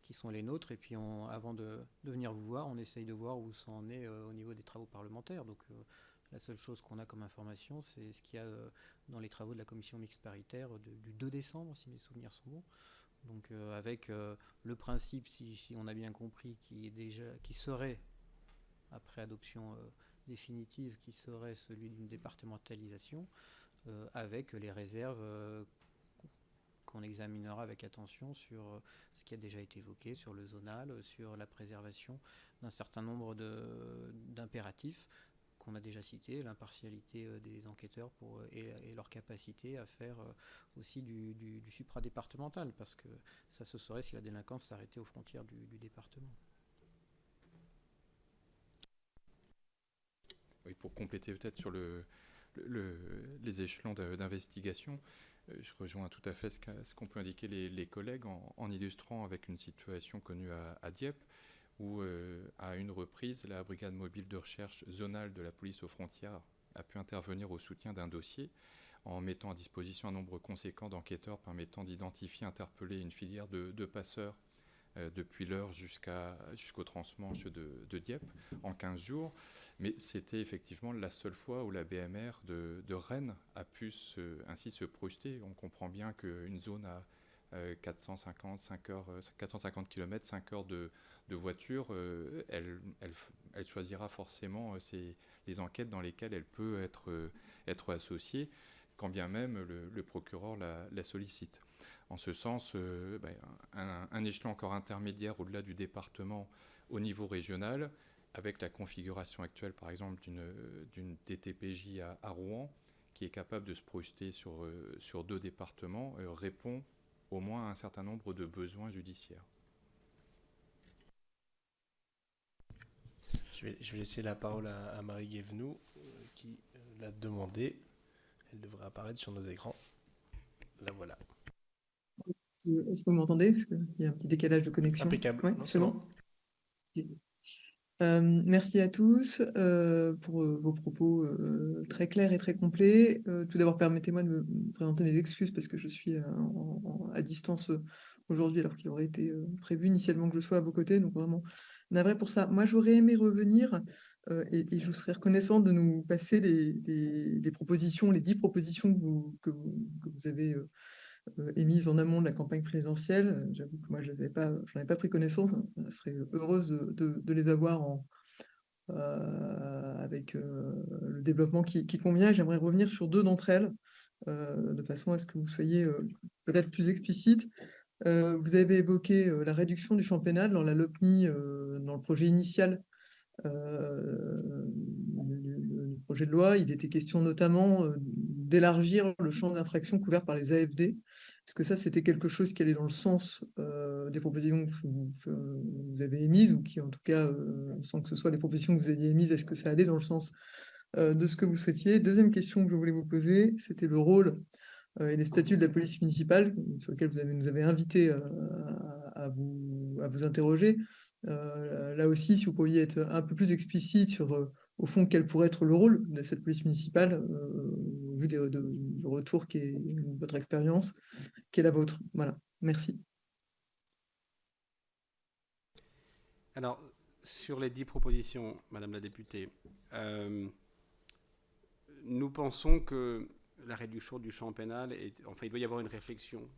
qui sont les nôtres, et puis avant de, venir vous voir, on essaye de voir où ça en est au niveau des travaux parlementaires. Donc la seule chose qu'on a comme information, c'est ce qu'il y a dans les travaux de la commission mixte paritaire du 2 décembre, si mes souvenirs sont bons. Donc euh, avec euh, le principe, si, on a bien compris, qui, est déjà, qui serait, après adoption euh, définitive, qui serait celui d'une départementalisation, avec les réserves qu'on examinera avec attention sur ce qui a déjà été évoqué, sur le zonal, sur la préservation d'un certain nombre d'impératifs qu'on a déjà cité, l'impartialité euh, des enquêteurs pour, euh, et, leur capacité à faire euh, aussi du, supradépartemental, parce que ça se saurait si la délinquance s'arrêtait aux frontières du, département. Oui, pour compléter peut-être sur le, les échelons d'investigation, je rejoins tout à fait ce qu'ont pu indiquer les, collègues en, illustrant avec une situation connue à Dieppe où, euh, à une reprise, la brigade mobile de recherche zonale de la police aux frontières a pu intervenir au soutien d'un dossier en mettant à disposition un nombre conséquent d'enquêteurs permettant d'identifier, interpeller une filière de, passeurs euh, depuis l'heure jusqu'au transmanche de, Dieppe en 15 jours. Mais c'était effectivement la seule fois où la BMR de, Rennes a pu ainsi se projeter. On comprend bien qu'une zone à 450, 5 heures, 450 km, 5 heures de, voiture, euh, elle, elle, choisira forcément euh, les enquêtes dans lesquelles elle peut être, euh, être associée, quand bien même le, procureur la, sollicite. En ce sens, ben, un, échelon encore intermédiaire au-delà du département au niveau régional, avec la configuration actuelle, par exemple, d'une DTPJ à, à, Rouen, qui est capable de se projeter sur, sur deux départements, répond au moins un certain nombre de besoins judiciaires. Je vais, je vais laisser la parole à, Marie Guévenoux, euh, qui euh, l'a demandé. Elle devrait apparaître sur nos écrans. La voilà. Est-ce que vous m'entendez? Parce qu'il y a un petit décalage de connexion. Impeccable. c'est bon. Merci à tous pour vos propos très clairs et très complets. tout d'abord, permettez-moi de me présenter mes excuses parce que je suis à distance aujourd'hui alors qu'il aurait été prévu initialement que je sois à vos côtés. Donc vraiment, navré pour ça. Moi, j'aurais aimé revenir et, je vous serais reconnaissant de nous passer les, propositions, les dix propositions que vous, avez émises en amont de la campagne présidentielle. Euh, j'avoue que moi, je n'en ai pas pris connaissance. Hein. Je serais heureuse de, les avoir euh, avec le développement qui, convient. J'aimerais revenir sur deux d'entre elles, de façon à ce que vous soyez peut-être plus explicite. vous avez évoqué la réduction du champ pénal dans la LOPMI, dans le projet initial du projet de loi. Il était question notamment d'élargir le champ d'infraction couvert par les AFD. Est-ce que ça, c'était quelque chose qui allait dans le sens euh, des propositions que vous, avez émises, ou qui, en tout cas, euh, sans que ce soit les propositions que vous aviez émises, est-ce que ça allait dans le sens euh, de ce que vous souhaitiez? Deuxième question que je voulais vous poser, c'était le rôle et les statuts de la police municipale, sur lequel vous avez, nous avez invité à, vous, à vous interroger. là aussi, si vous pouviez être un peu plus explicite sur au fond, quel pourrait être le rôle de cette police municipale, euh, au vu des, de, du retour qui est votre expérience, qui est la vôtre? Voilà, merci. Alors, sur les dix propositions, Madame la députée, euh, nous pensons que la réduction du champ pénal, est, enfin, il doit y avoir une réflexion.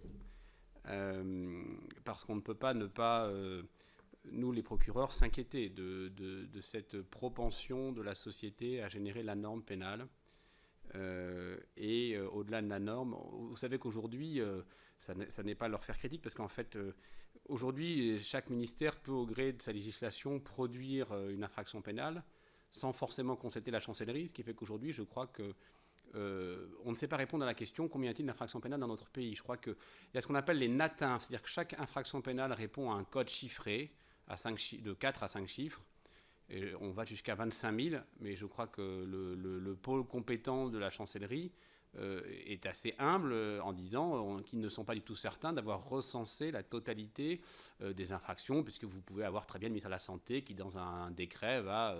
Euh, parce qu'on ne peut pas ne pas, nous les procureurs, s'inquiéter de, cette propension de la société à générer la norme pénale. Euh, et au-delà de la norme, vous savez qu'aujourd'hui, ça n'est pas leur faire critique, parce qu'en fait, aujourd'hui, chaque ministère peut, au gré de sa législation, produire une infraction pénale sans forcément consulter la chancellerie, ce qui fait qu'aujourd'hui, je crois que euh, on ne sait pas répondre à la question combien y a-t-il d'infractions pénales dans notre pays? Je crois qu'il y a ce qu'on appelle les NATINF, c'est-à-dire que chaque infraction pénale répond à un code chiffré à 5 de 4 à 5 chiffres. On va jusqu'à 25 000, mais je crois que le pôle compétent de la chancellerie euh, est assez humble euh, en disant euh, qu'ils ne sont pas du tout certains d'avoir recensé la totalité des infractions, puisque vous pouvez avoir très bien le ministère de la Santé qui, dans un, décret, va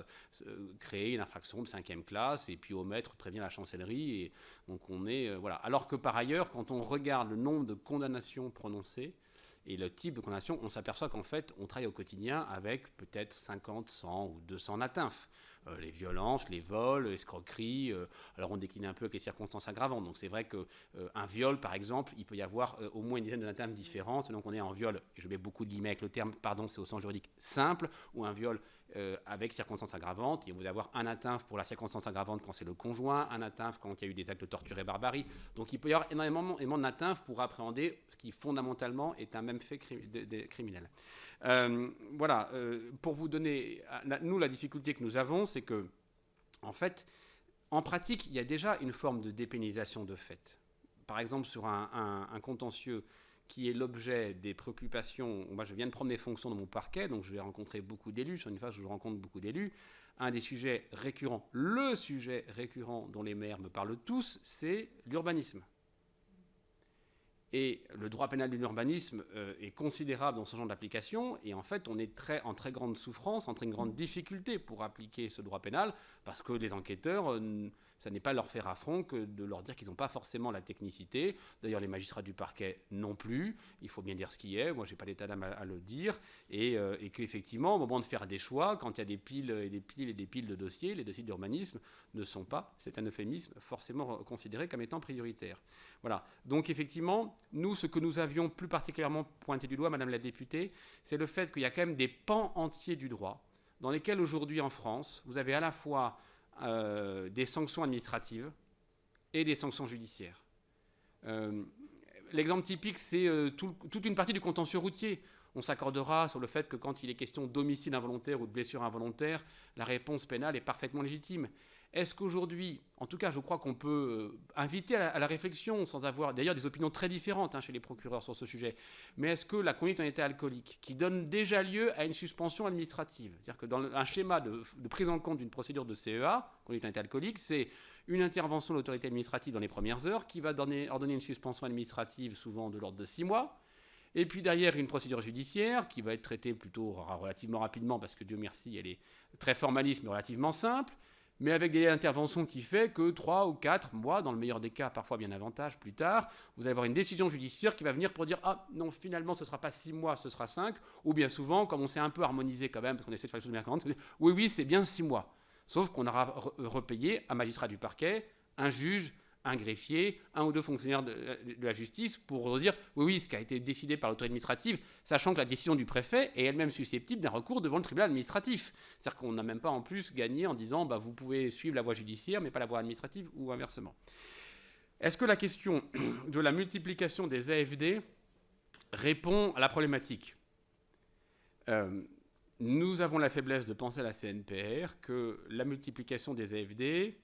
créer une infraction de cinquième classe et puis omettre, prévenir la chancellerie. Et on est voilà. Alors que par ailleurs, quand on regarde le nombre de condamnations prononcées, et le type de condamnation, on s'aperçoit qu'en fait, on travaille au quotidien avec peut-être 50, 100 ou 200 atteintes. Euh, les violences, les vols, l'escroquerie. Euh, alors on décline un peu avec les circonstances aggravantes. Donc c'est vrai qu'un euh, viol, par exemple, il peut y avoir au moins une dizaine de termes différents. Donc on est en viol, je mets beaucoup de guillemets avec le terme, pardon, c'est au sens juridique simple, ou un viol avec circonstances aggravantes. Il vous avoir un atteint pour la circonstance aggravante quand c'est le conjoint, un atteint quand il y a eu des actes de torture et barbarie. Donc il peut y avoir énormément, énormément d'atteintes pour appréhender ce qui fondamentalement est un même fait criminel. Euh, voilà, euh, pour vous donner, nous, la difficulté que nous avons, c'est que, en fait, en pratique, il y a déjà une forme de dépénalisation de fait. Par exemple, sur un, contentieux qui est l'objet des préoccupations. Moi, je viens de prendre mes fonctions dans mon parquet, donc je vais rencontrer beaucoup d'élus. Sur une phase où je rencontre beaucoup d'élus, un des sujets récurrents, le sujet récurrent dont les maires me parlent tous, c'est l'urbanisme. Et le droit pénal de l'urbanisme euh, est considérable dans ce genre d'application. Et en fait, on est en très grande souffrance, en très grande difficulté pour appliquer ce droit pénal, parce que les enquêteurs euh, ça n'est pas leur faire affront que de leur dire qu'ils n'ont pas forcément la technicité. D'ailleurs, les magistrats du parquet non plus. Il faut bien dire ce qui est. Moi, je n'ai pas l'état d'âme à, le dire. Et, euh, et qu'effectivement, au moment de faire des choix, quand il y a des piles et des piles et des piles de dossiers, les dossiers d'urbanisme ne sont pas, c'est un euphémisme, forcément considérés comme étant prioritaires. Voilà. Donc, effectivement, nous, ce que nous avions plus particulièrement pointé du doigt, Madame la députée, c'est le fait qu'il y a quand même des pans entiers du droit dans lesquels aujourd'hui en France, vous avez à la fois euh, des sanctions administratives et des sanctions judiciaires. Euh, l'exemple typique, c'est euh, toute une partie du contentieux routier. On s'accordera sur le fait que quand il est question d'homicide involontaire ou de blessure involontaire, la réponse pénale est parfaitement légitime. Est-ce qu'aujourd'hui, en tout cas, je crois qu'on peut euh, inviter à la, réflexion, sans avoir d'ailleurs des opinions très différentes hein, chez les procureurs sur ce sujet, mais est-ce que la conduite en état alcoolique, qui donne déjà lieu à une suspension administrative, c'est-à-dire que dans un schéma de, prise en compte d'une procédure de CEA, conduite en état alcoolique, c'est une intervention de l'autorité administrative dans les premières heures qui va donner, ordonner une suspension administrative souvent de l'ordre de six mois, et puis derrière, une procédure judiciaire qui va être traitée plutôt relativement rapidement, parce que Dieu merci, elle est très formaliste, mais relativement simple mais avec des interventions qui fait que 3 ou 4 mois, dans le meilleur des cas, parfois bien davantage plus tard, vous allez avoir une décision judiciaire qui va venir pour dire Ah non, finalement, ce ne sera pas 6 mois, ce sera 5, ou bien souvent, comme on s'est un peu harmonisé quand même, parce qu'on essaie de faire les choses bien courantes, oui, oui, c'est bien 6 mois. Sauf qu'on aura repayé un magistrat du parquet, un juge, un greffier, un ou deux fonctionnaires de, la justice pour dire oui, oui, ce qui a été décidé par l'autorité administrative, sachant que la décision du préfet est elle-même susceptible d'un recours devant le tribunal administratif. C'est-à-dire qu'on n'a même pas en plus gagné en disant bah, vous pouvez suivre la voie judiciaire mais pas la voie administrative ou inversement. Est-ce que la question (clears throat) de la multiplication des AFD répond à la problématique? Euh, Nous avons la faiblesse de penser à la CNPR que la multiplication des AFD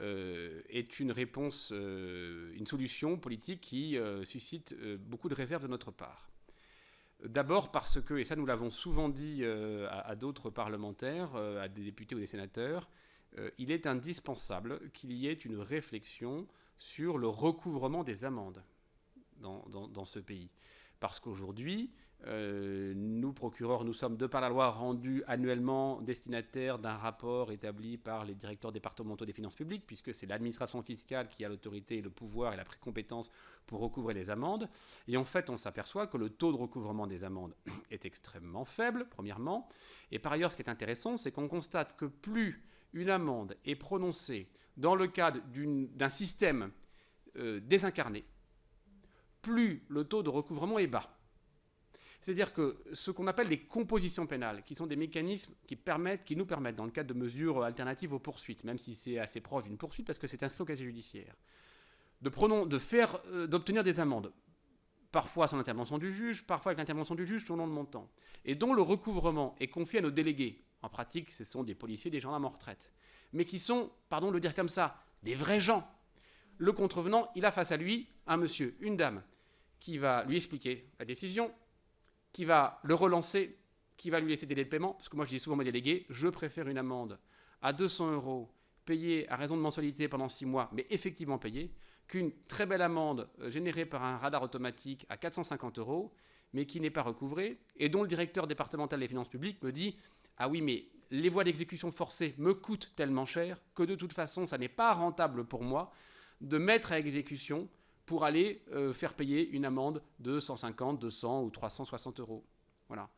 euh, est une réponse, euh, une solution politique qui euh, suscite beaucoup de réserves de notre part. D'abord parce que, et ça nous l'avons souvent dit à, d'autres parlementaires, à des députés ou des sénateurs, il est indispensable qu'il y ait une réflexion sur le recouvrement des amendes dans, dans ce pays. Parce qu'aujourd'hui, euh, nous, procureurs, nous sommes, de par la loi, rendus annuellement destinataires d'un rapport établi par les directeurs départementaux des finances publiques, puisque c'est l'administration fiscale qui a l'autorité, le pouvoir et la précompétence pour recouvrer les amendes. Et en fait, on s'aperçoit que le taux de recouvrement des amendes (clears throat) est extrêmement faible, premièrement. Et par ailleurs, ce qui est intéressant, c'est qu'on constate que plus une amende est prononcée dans le cadre d'un système euh, désincarné, plus le taux de recouvrement est bas. C'est-à-dire que ce qu'on appelle les compositions pénales, qui sont des mécanismes qui, nous permettent, dans le cadre de mesures alternatives aux poursuites, même si c'est assez proche d'une poursuite parce que c'est inscrit au casier judiciaire, de, de euh, d'obtenir des amendes, parfois sans l'intervention du juge, parfois avec l'intervention du juge selon le montant, et dont le recouvrement est confié à nos délégués. En pratique, ce sont des policiers, des gendarmes en retraite, mais qui sont, pardon de le dire comme ça, des vrais gens. Le contrevenant, il a face à lui un monsieur, une dame, qui va lui expliquer la décision, qui va le relancer, qui va lui laisser des délais de paiement, parce que moi je dis souvent à mes délégués, je préfère une amende à 200 euros payée à raison de mensualité pendant 6 mois, mais effectivement payée, qu'une très belle amende euh, générée par un radar automatique à 450 euros, mais qui n'est pas recouvrée, et dont le directeur départemental des finances publiques me dit Ah oui, mais les voies d'exécution forcée me coûtent tellement cher que de toute façon, ça n'est pas rentable pour moi de mettre à exécution pour aller euh, faire payer une amende de 150, 200 ou 360 euros. Voilà.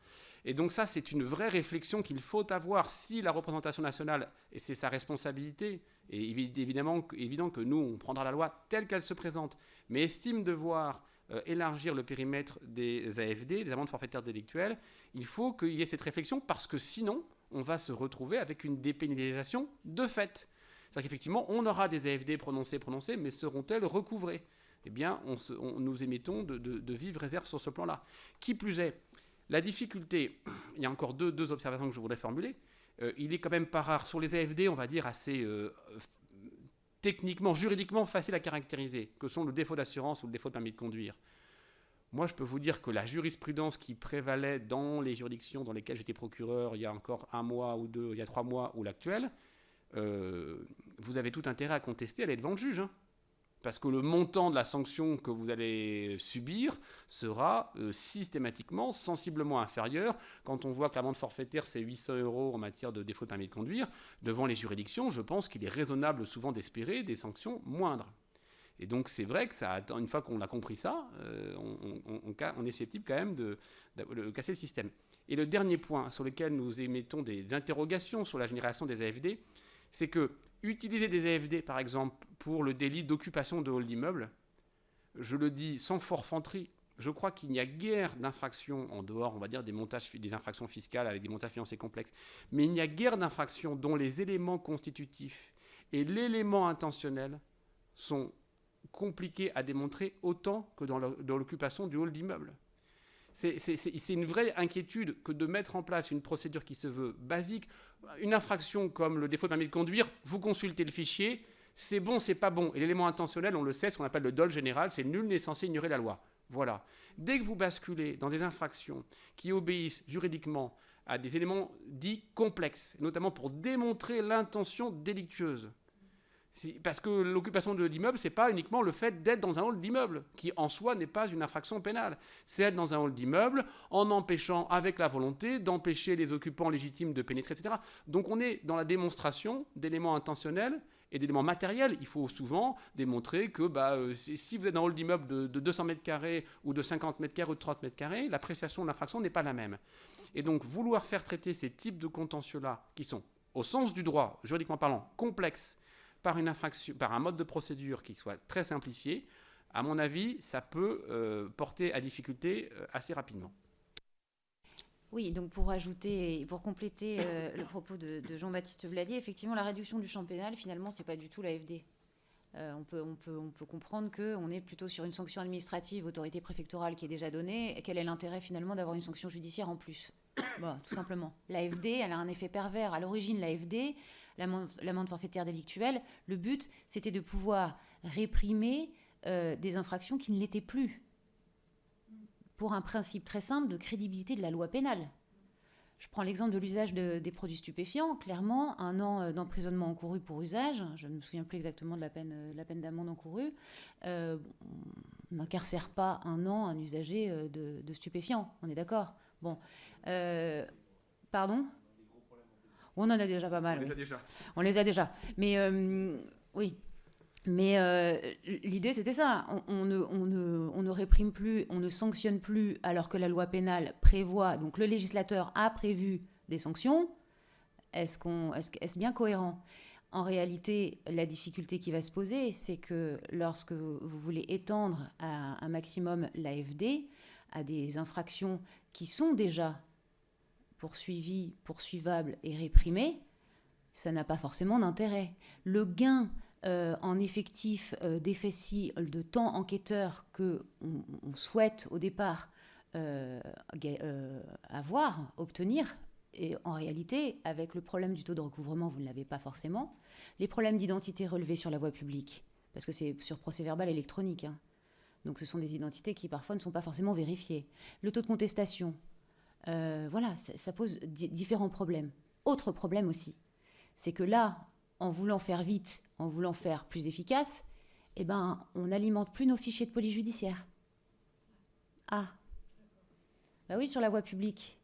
Et donc ça, c'est une vraie réflexion qu'il faut avoir si la représentation nationale, et c'est sa responsabilité, et évidemment évident que nous, on prendra la loi telle qu'elle se présente, mais estime devoir euh, élargir le périmètre des AFD, des amendes forfaitaires délictuelles, il faut qu'il y ait cette réflexion parce que sinon, on va se retrouver avec une dépénalisation de fait. C'est-à-dire qu'effectivement, on aura des AFD prononcées, prononcées, mais seront-elles recouvrées? Eh bien, nous émettons de, vives réserves sur ce plan-là. Qui plus est, la difficulté, il y a encore deux, observations que je voudrais formuler. Euh, il est quand même pas rare sur les AFD, on va dire assez euh, techniquement, juridiquement facile à caractériser, que sont le défaut d'assurance ou le défaut de permis de conduire. Moi, je peux vous dire que la jurisprudence qui prévalait dans les juridictions dans lesquelles j'étais procureur il y a encore un mois ou deux, il y a trois mois, ou l'actuelle, euh, vous avez tout intérêt à contester, elle est devant le juge. Hein parce que le montant de la sanction que vous allez subir sera euh, systématiquement sensiblement inférieur. Quand on voit que l'amende forfaitaire, c'est 800 euros en matière de défaut de permis de conduire, devant les juridictions, je pense qu'il est raisonnable souvent d'espérer des sanctions moindres. Et donc c'est vrai que ça, une fois qu'on a compris ça, euh, on, est susceptible quand même de, de, casser le système. Et le dernier point sur lequel nous émettons des interrogations sur la génération des AFD, c'est que utiliser des AFD, par exemple, pour le délit d'occupation de hall d'immeuble, je le dis sans forfanterie, je crois qu'il n'y a guère d'infractions en dehors, on va dire, des, montages, des infractions fiscales avec des montages financiers complexes, mais il n'y a guère d'infractions dont les éléments constitutifs et l'élément intentionnel sont compliqués à démontrer autant que dans l'occupation du hall d'immeuble. C'est une vraie inquiétude que de mettre en place une procédure qui se veut basique. Une infraction comme le défaut de permis de conduire, vous consultez le fichier, c'est bon, c'est pas bon. Et l'élément intentionnel, on le sait, ce qu'on appelle le dol général, c'est nul n'est censé ignorer la loi. Voilà. Dès que vous basculez dans des infractions qui obéissent juridiquement à des éléments dits complexes, notamment pour démontrer l'intention délictueuse, parce que l'occupation de l'immeuble, c'est pas uniquement le fait d'être dans un hall d'immeuble, qui en soi n'est pas une infraction pénale. C'est être dans un hall d'immeuble en empêchant, avec la volonté, d'empêcher les occupants légitimes de pénétrer, etc. Donc on est dans la démonstration d'éléments intentionnels et d'éléments matériels. Il faut souvent démontrer que bah, euh, si vous êtes dans un hall d'immeuble de, de 200 mètres carrés ou de 50 mètres carrés ou de 30 mètres carrés, l'appréciation de l'infraction n'est pas la même. Et donc vouloir faire traiter ces types de contentieux-là, qui sont, au sens du droit, juridiquement parlant, complexes, par, une infraction, par un mode de procédure qui soit très simplifié, à mon avis, ça peut euh, porter à difficulté euh, assez rapidement. Oui, donc pour ajouter pour compléter euh, le propos de, Jean-Baptiste Vladier, effectivement, la réduction du champ pénal, finalement, c'est pas du tout l'AFD. on, peut, on, peut, on peut comprendre qu'on est plutôt sur une sanction administrative, autorité préfectorale qui est déjà donnée. Quel est l'intérêt finalement d'avoir une sanction judiciaire en plus? (coughs) Bon, Tout simplement. L'AFD, elle a un effet pervers. À l'origine, l'AFD, l'amende forfaitaire délictuelle, le but, c'était de pouvoir réprimer euh, des infractions qui ne l'étaient plus, pour un principe très simple de crédibilité de la loi pénale. Je prends l'exemple de l'usage des produits stupéfiants. Clairement, un an euh, d'emprisonnement encouru pour usage, je ne me souviens plus exactement de la peine, euh, la peine d'amende encourue, n'incarcère pas un an un usager de, de stupéfiants, on est d'accord? Bon. pardon? On en a déjà pas mal. On les a déjà. On les a déjà. Mais oui, mais euh, l'idée, c'était ça. On, ne, on, ne, réprime plus, on ne sanctionne plus, alors que la loi pénale prévoit, donc le législateur a prévu des sanctions. Est-ce qu'on, est-ce, bien cohérent? En réalité, la difficulté qui va se poser, c'est que lorsque vous voulez étendre à un maximum l'AFD à des infractions qui sont déjà poursuivies, poursuivables et réprimées, ça n'a pas forcément d'intérêt. Le gain euh, en effectif euh, de temps enquêteur que on, souhaite au départ euh, avoir, obtenir, et en réalité, avec le problème du taux de recouvrement, vous ne l'avez pas forcément. Les problèmes d'identité relevés sur la voie publique, parce que c'est sur procès verbal électronique. Hein. Donc ce sont des identités qui parfois ne sont pas forcément vérifiées. Le taux de contestation, voilà, ça, ça pose différents problèmes. Autre problème aussi, c'est que là, en voulant faire vite, en voulant faire plus efficace, eh ben, on n'alimente plus nos fichiers de police judiciaire. Ah. Bah oui, sur la voie publique.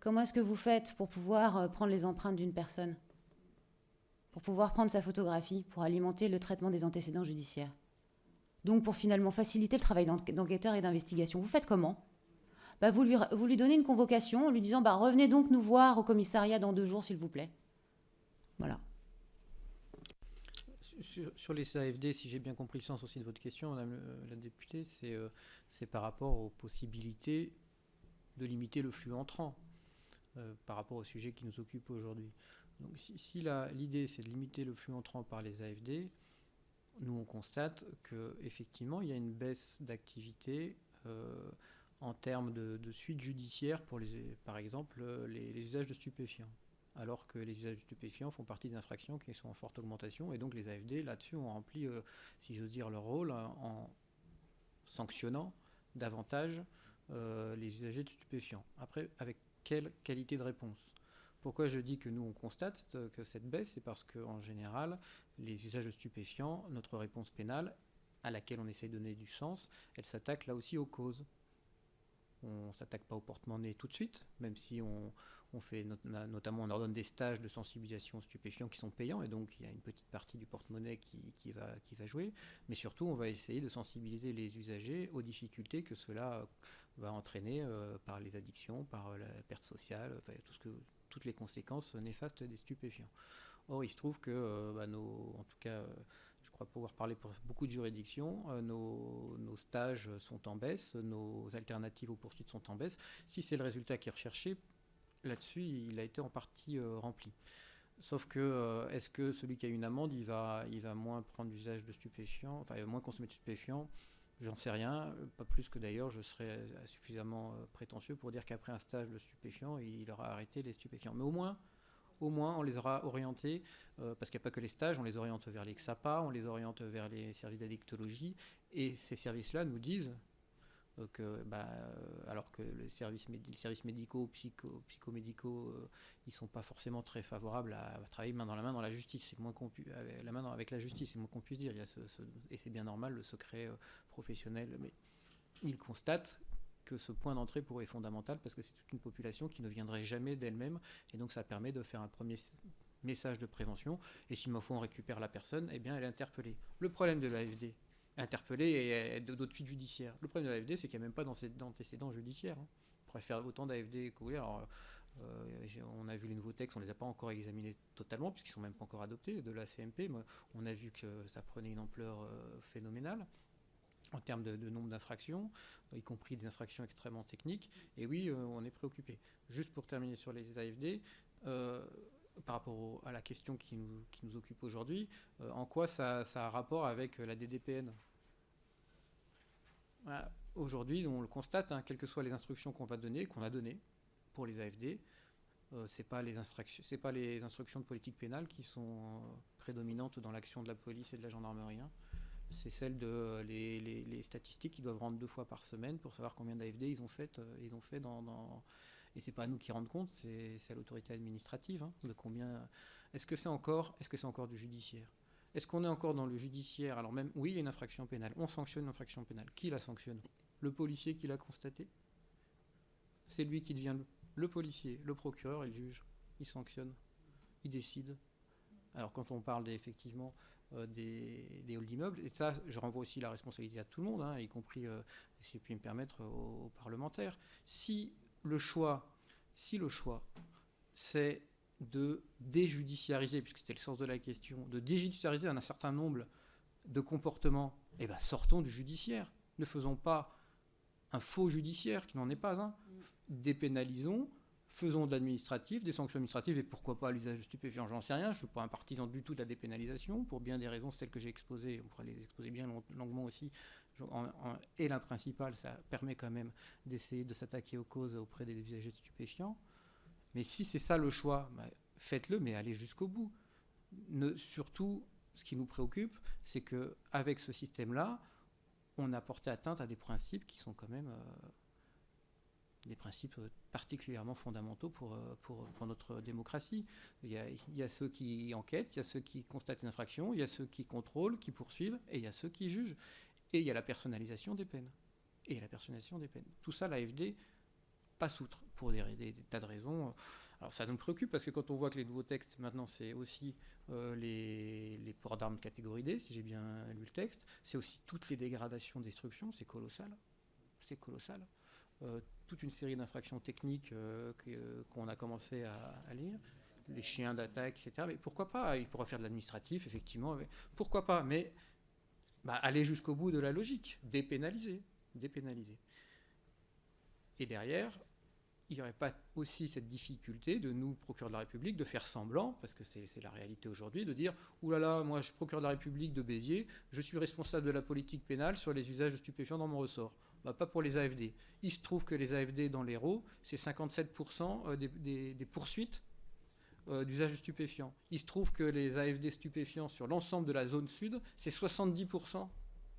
Comment est-ce que vous faites pour pouvoir euh, prendre les empreintes d'une personne? Pour pouvoir prendre sa photographie, pour alimenter le traitement des antécédents judiciaires Donc pour finalement faciliter le travail d'enquêteur et d'investigation. Vous faites comment? Bah vous, lui, donnez une convocation en lui disant bah, Revenez donc nous voir au commissariat dans deux jours, s'il vous plaît. Voilà sur, les AFD, si j'ai bien compris le sens aussi de votre question, Madame la députée, euh, c'est par rapport aux possibilités de limiter le flux entrant euh, par rapport au sujet qui nous occupe aujourd'hui. Si, l'idée c'est de limiter le flux entrant par les AFD, nous on constate qu'effectivement il y a une baisse d'activité euh, en termes de, suite judiciaire pour les, par exemple les usages de stupéfiants alors que les usages stupéfiants font partie des infractions qui sont en forte augmentation. Et donc les AFD, là-dessus, ont rempli, euh, si j'ose dire, leur rôle en sanctionnant davantage euh, les usagers de stupéfiants. Après, avec quelle qualité de réponse? Pourquoi je dis que nous on constate que cette baisse? C'est parce qu'en général, les usages de stupéfiants, notre réponse pénale, à laquelle on essaie de donner du sens, elle s'attaque là aussi aux causes. On ne s'attaque pas au porte-monnaie tout de suite, même si on, on fait notamment, on ordonne des stages de sensibilisation aux stupéfiants qui sont payants, et donc il y a une petite partie du porte-monnaie qui, va, jouer. Mais surtout, on va essayer de sensibiliser les usagers aux difficultés que cela va entraîner euh, par les addictions, par la perte sociale, que, toutes les conséquences néfastes des stupéfiants. Or, il se trouve que, euh, bah, nos, en tout cas, je crois pouvoir parler pour beaucoup de juridictions, euh, nos, stages sont en baisse, nos alternatives aux poursuites sont en baisse. Si c'est le résultat qui est recherché, là-dessus, il a été en partie euh, rempli. Sauf que, euh, est-ce que celui qui a une amende, il va, moins prendre l'usage de stupéfiants, enfin, il va moins consommer de stupéfiants? J'en sais rien, pas plus que d'ailleurs je serais suffisamment prétentieux pour dire qu'après un stage de stupéfiants, il aura arrêté les stupéfiants. Mais au moins, au moins, on les aura orientés, parce qu'il n'y a pas que les stages, on les oriente vers les XAPA, on les oriente vers les services d'addictologie, et ces services-là nous disent, que, bah, euh, alors que les services, médicaux, psycho, psychomédicaux, euh, ils sont pas forcément très favorables à, travailler main dans la main dans la justice. C'est moins qu'on la main avec la justice, c'est moins qu'on puisse dire. Et c'est bien normal le secret euh, professionnel, mais ils constatent que ce point d'entrée pourrait être fondamental parce que c'est toute une population qui ne viendrait jamais d'elle-même et donc ça permet de faire un premier message de prévention et s'il me faut on récupère la personne, eh bien elle est interpellée. Le problème de l'AFD, interpellé et d'autres suites judiciaires. Le problème de l'AFD, c'est qu'il n'y a même pas d'antécédents judiciaires. Hein. On pourrait faire autant d'AFD que vous. Alors, euh, on a vu les nouveaux textes, on ne les a pas encore examinés totalement, puisqu'ils ne sont même pas encore adoptés de la CMP. on a vu que ça prenait une ampleur euh, phénoménale en termes de, nombre d'infractions, y compris des infractions extrêmement techniques. Et oui, euh, on est préoccupé. Juste pour terminer sur les AFD, par rapport à la question qui nous, occupe aujourd'hui, en quoi ça, a rapport avec la DDPN Aujourd'hui, on le constate, hein, quelles que soient les instructions qu'on va donner, qu'on a données pour les AFD, euh, ce n'est pas, les instructions, pas les instructions de politique pénale qui sont euh, prédominantes dans l'action de la police et de la gendarmerie. Hein. C'est celles de les, statistiques qu'ils doivent rendre deux fois par semaine pour savoir combien d'AFD ils ont fait, euh, ils ont fait dans. Et c'est pas à nous qui rendent compte, c'est à l'autorité administrative hein, de combien. Est-ce que c'est encore, est-ce que c'est encore du judiciaire? Est-ce qu'on est encore dans le judiciaire? Alors même, oui, il y a une infraction pénale. On sanctionne une infraction pénale. Qui la sanctionne? Le policier qui l'a constaté C'est lui qui devient le, policier, le procureur et le juge. Il sanctionne, il décide. Alors quand on parle effectivement euh, des, halls d'immeubles, et ça, je renvoie aussi la responsabilité à tout le monde, hein, y compris, euh, si je puis me permettre, aux, parlementaires. Si le choix, si le choix, c'est de déjudiciariser, puisque c'était le sens de la question, de déjudiciariser un certain nombre de comportements, eh bien sortons du judiciaire. Ne faisons pas un faux judiciaire qui n'en est pas un. Dépénalisons, faisons de l'administratif, des sanctions administratives, et pourquoi pas l'usage de stupéfiants, j'en sais rien. Je ne suis pas un partisan du tout de la dépénalisation, pour bien des raisons, celles que j'ai exposées, on pourrait les exposer bien longuement aussi. et la principale, ça permet quand même d'essayer de s'attaquer aux causes auprès des usagers de stupéfiants. Mais si c'est ça le choix, bah, faites-le, mais allez jusqu'au bout. surtout, ce qui nous préoccupe, c'est qu'avec ce système-là, on a porté atteinte à des principes qui sont quand même euh, des principes particulièrement fondamentaux pour, euh, pour, pour notre démocratie. Il y, a, ceux qui enquêtent, il y a ceux qui constatent une infraction, il y a ceux qui contrôlent, qui poursuivent, et il y a ceux qui jugent. Et il y a la personnalisation des peines. Et la personnalisation des peines. Tout ça, l'AFD passe outre pour des, tas de raisons. Alors ça nous préoccupe parce que quand on voit que les nouveaux textes, maintenant, c'est aussi euh, les, les, ports d'armes catégorie si j'ai bien lu le texte, c'est aussi toutes les dégradations, destructions, c'est colossal. C'est colossal. Euh, toute une série d'infractions techniques euh, qu'on a commencé à, lire, les chiens d'attaque, etc. Mais pourquoi pas? Il pourrait faire de l'administratif, effectivement. pourquoi pas? Mais bah, aller jusqu'au bout de la logique, dépénaliser, dépénaliser. Et derrière, il n'y aurait pas aussi cette difficulté de nous, procureurs de la République, de faire semblant, parce que c'est la réalité aujourd'hui, de dire « Ouh là là, moi je suis procureur de la République de Béziers, je suis responsable de la politique pénale sur les usages stupéfiants dans mon ressort. Bah, pas pour les AFD. Il se trouve que les AFD dans l'Hérault, c'est 57% euh, des, poursuites euh, d'usage de stupéfiants. Il se trouve que les AFD stupéfiants sur l'ensemble de la zone sud, c'est 70%.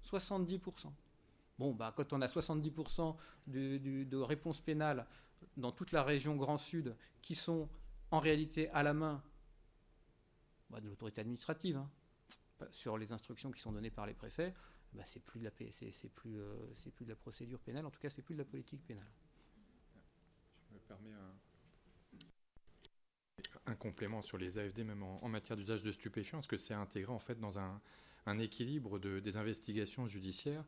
70%. Bon, bah, quand on a 70% de, réponses pénales dans toute la région Grand Sud qui sont en réalité à la main bah, de l'autorité administrative, hein, sur les instructions qui sont données par les préfets, c'est plus de la procédure pénale. En tout cas, c'est plus de la politique pénale. Je me permets un, complément sur les AFD, même en, matière d'usage de stupéfiants, parce que c'est intégré en fait dans un, équilibre de, des investigations judiciaires.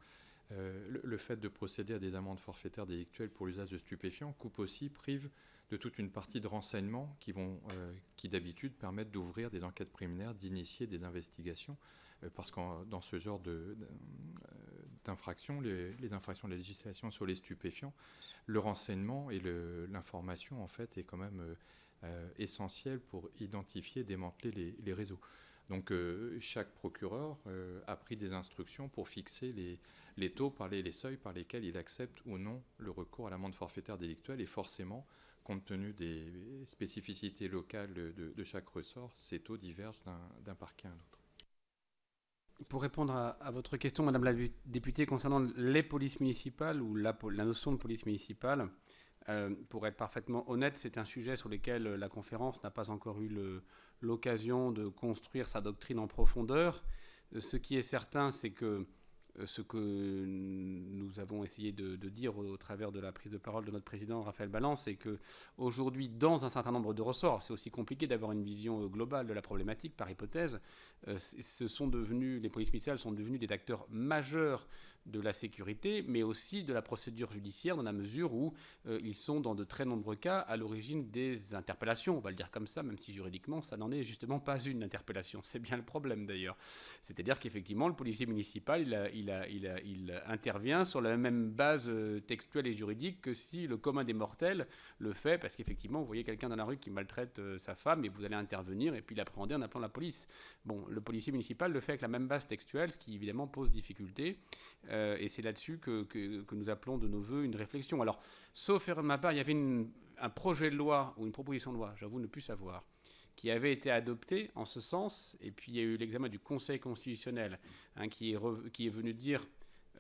Euh, le, fait de procéder à des amendes forfaitaires délictuelles pour l'usage de stupéfiants coupe aussi, prive de toute une partie de renseignements qui vont, euh, qui d'habitude permettent d'ouvrir des enquêtes préliminaires, d'initier des investigations. Euh, parce que dans ce genre euh, d'infractions, les, infractions de la législation sur les stupéfiants, le renseignement et l'information en fait est quand même euh, essentiel pour identifier, démanteler les, réseaux. Donc chaque procureur a pris des instructions pour fixer les, les taux, par les, seuils par lesquels il accepte ou non le recours à l'amende forfaitaire délictuelle. Et forcément, compte tenu des spécificités locales de chaque ressort, ces taux divergent d'un parquet à un autre. Pour répondre à, votre question, Madame la députée, concernant les polices municipales ou la, notion de police municipale, euh, pour être parfaitement honnête, c'est un sujet sur lequel la conférence n'a pas encore eu l'occasion de construire sa doctrine en profondeur. Euh, ce qui est certain, c'est que euh, ce que nous avons essayé de, dire au, travers de la prise de parole de notre président Raphaël Balance, c'est que aujourd'hui, dans un certain nombre de ressorts, c'est aussi compliqué d'avoir une vision globale de la problématique par hypothèse. ce sont devenus, les polices municipales sont devenus des acteurs majeurs de la sécurité, mais aussi de la procédure judiciaire, dans la mesure où euh, ils sont, dans de très nombreux cas, à l'origine des interpellations. On va le dire comme ça, même si juridiquement, ça n'en est justement pas une interpellation. C'est bien le problème d'ailleurs. C'est-à-dire qu'effectivement, le policier municipal, il, intervient sur la même base euh, textuelle et juridique que si le commun des mortels le fait, parce qu'effectivement, vous voyez quelqu'un dans la rue qui maltraite euh, sa femme et vous allez intervenir et puis l'appréhender en appelant la police. Bon, le policier municipal le fait avec la même base textuelle, ce qui évidemment pose difficulté. Et c'est là-dessus que, nous appelons de nos voeux une réflexion. Alors, sauf erreur de ma part, il y avait un projet de loi ou une proposition de loi, j'avoue ne plus savoir, qui avait été adopté en ce sens, et puis il y a eu l'examen du Conseil constitutionnel, hein, qui, est venu dire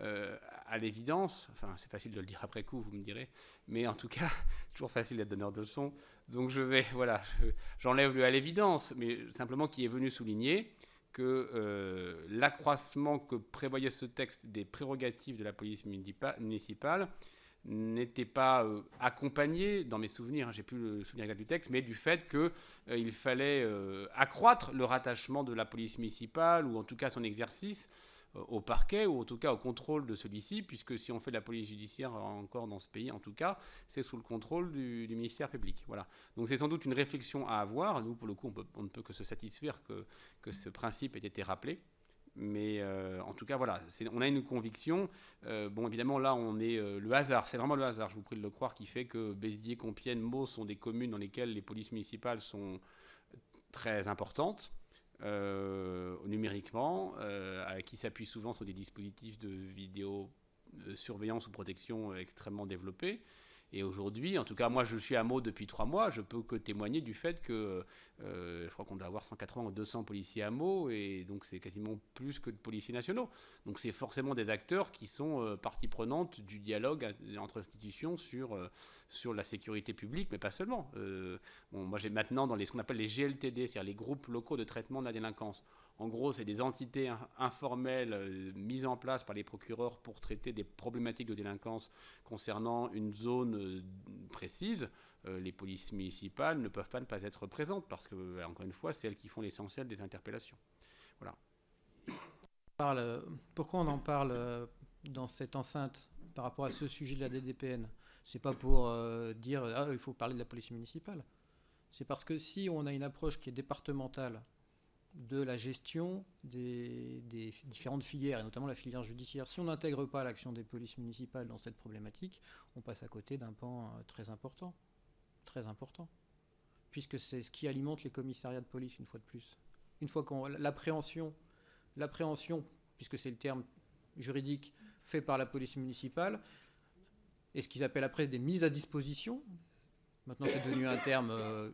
euh, à l'évidence, enfin c'est facile de le dire après coup, vous me direz, mais en tout cas, (laughs) toujours facile d'être donneur de leçons, donc je vais, voilà, j'enlève le à l'évidence, mais simplement qui est venu souligner que l'accroissement que prévoyait ce texte des prérogatives de la police municipale n'était pas euh, accompagné, dans mes souvenirs, hein, j'ai plus le souvenir du texte, mais du fait qu'il euh, fallait euh, accroître le rattachement de la police municipale, ou en tout cas son exercice, au parquet, ou en tout cas au contrôle de celui-ci, puisque si on fait de la police judiciaire encore dans ce pays, en tout cas, c'est sous le contrôle du, ministère public. Voilà. Donc c'est sans doute une réflexion à avoir. Nous, pour le coup, on, ne peut que se satisfaire que, que ce principe ait été rappelé. Mais euh, en tout cas, voilà, on a une conviction. Euh, bon, évidemment, là, on est euh, le hasard. C'est vraiment le hasard, je vous prie de le croire, qui fait que Béziers, Compiègne, Meaux sont des communes dans lesquelles les polices municipales sont très importantes. Numériquement, qui s'appuient souvent sur des dispositifs de vidéo surveillance ou protection extrêmement développés. Et aujourd'hui, en tout cas, moi je suis à Meaux depuis trois mois, je peux que témoigner du fait que euh, je crois qu'on doit avoir 180 ou 200 policiers à Meaux, et donc c'est quasiment plus que de policiers nationaux. Donc c'est forcément des acteurs qui sont euh, partie prenante du dialogue entre institutions sur, euh, sur la sécurité publique, mais pas seulement. moi j'ai maintenant dans les, ce qu'on appelle les GLTD, c'est-à-dire les groupes locaux de traitement de la délinquance. En gros, c'est des entités informelles euh, mises en place par les procureurs pour traiter des problématiques de délinquance concernant une zone euh, précise. Euh, les polices municipales ne peuvent pas ne pas être présentes parce que, encore une fois, c'est elles qui font l'essentiel des interpellations. Voilà. pourquoi on en parle dans cette enceinte par rapport à ce sujet de la DDPN C'est pas pour dire ah, il faut parler de la police municipale. C'est parce que si on a une approche qui est départementale de la gestion des, différentes filières, et notamment la filière judiciaire. Si on n'intègre pas l'action des polices municipales dans cette problématique, on passe à côté d'un pan euh, très important. Très important. Puisque c'est ce qui alimente les commissariats de police, une fois de plus. Une fois qu'on. L'appréhension, l'appréhension, puisque c'est le terme juridique fait par la police municipale, et ce qu'ils appellent après des mises à disposition, Maintenant, c'est devenu un terme euh,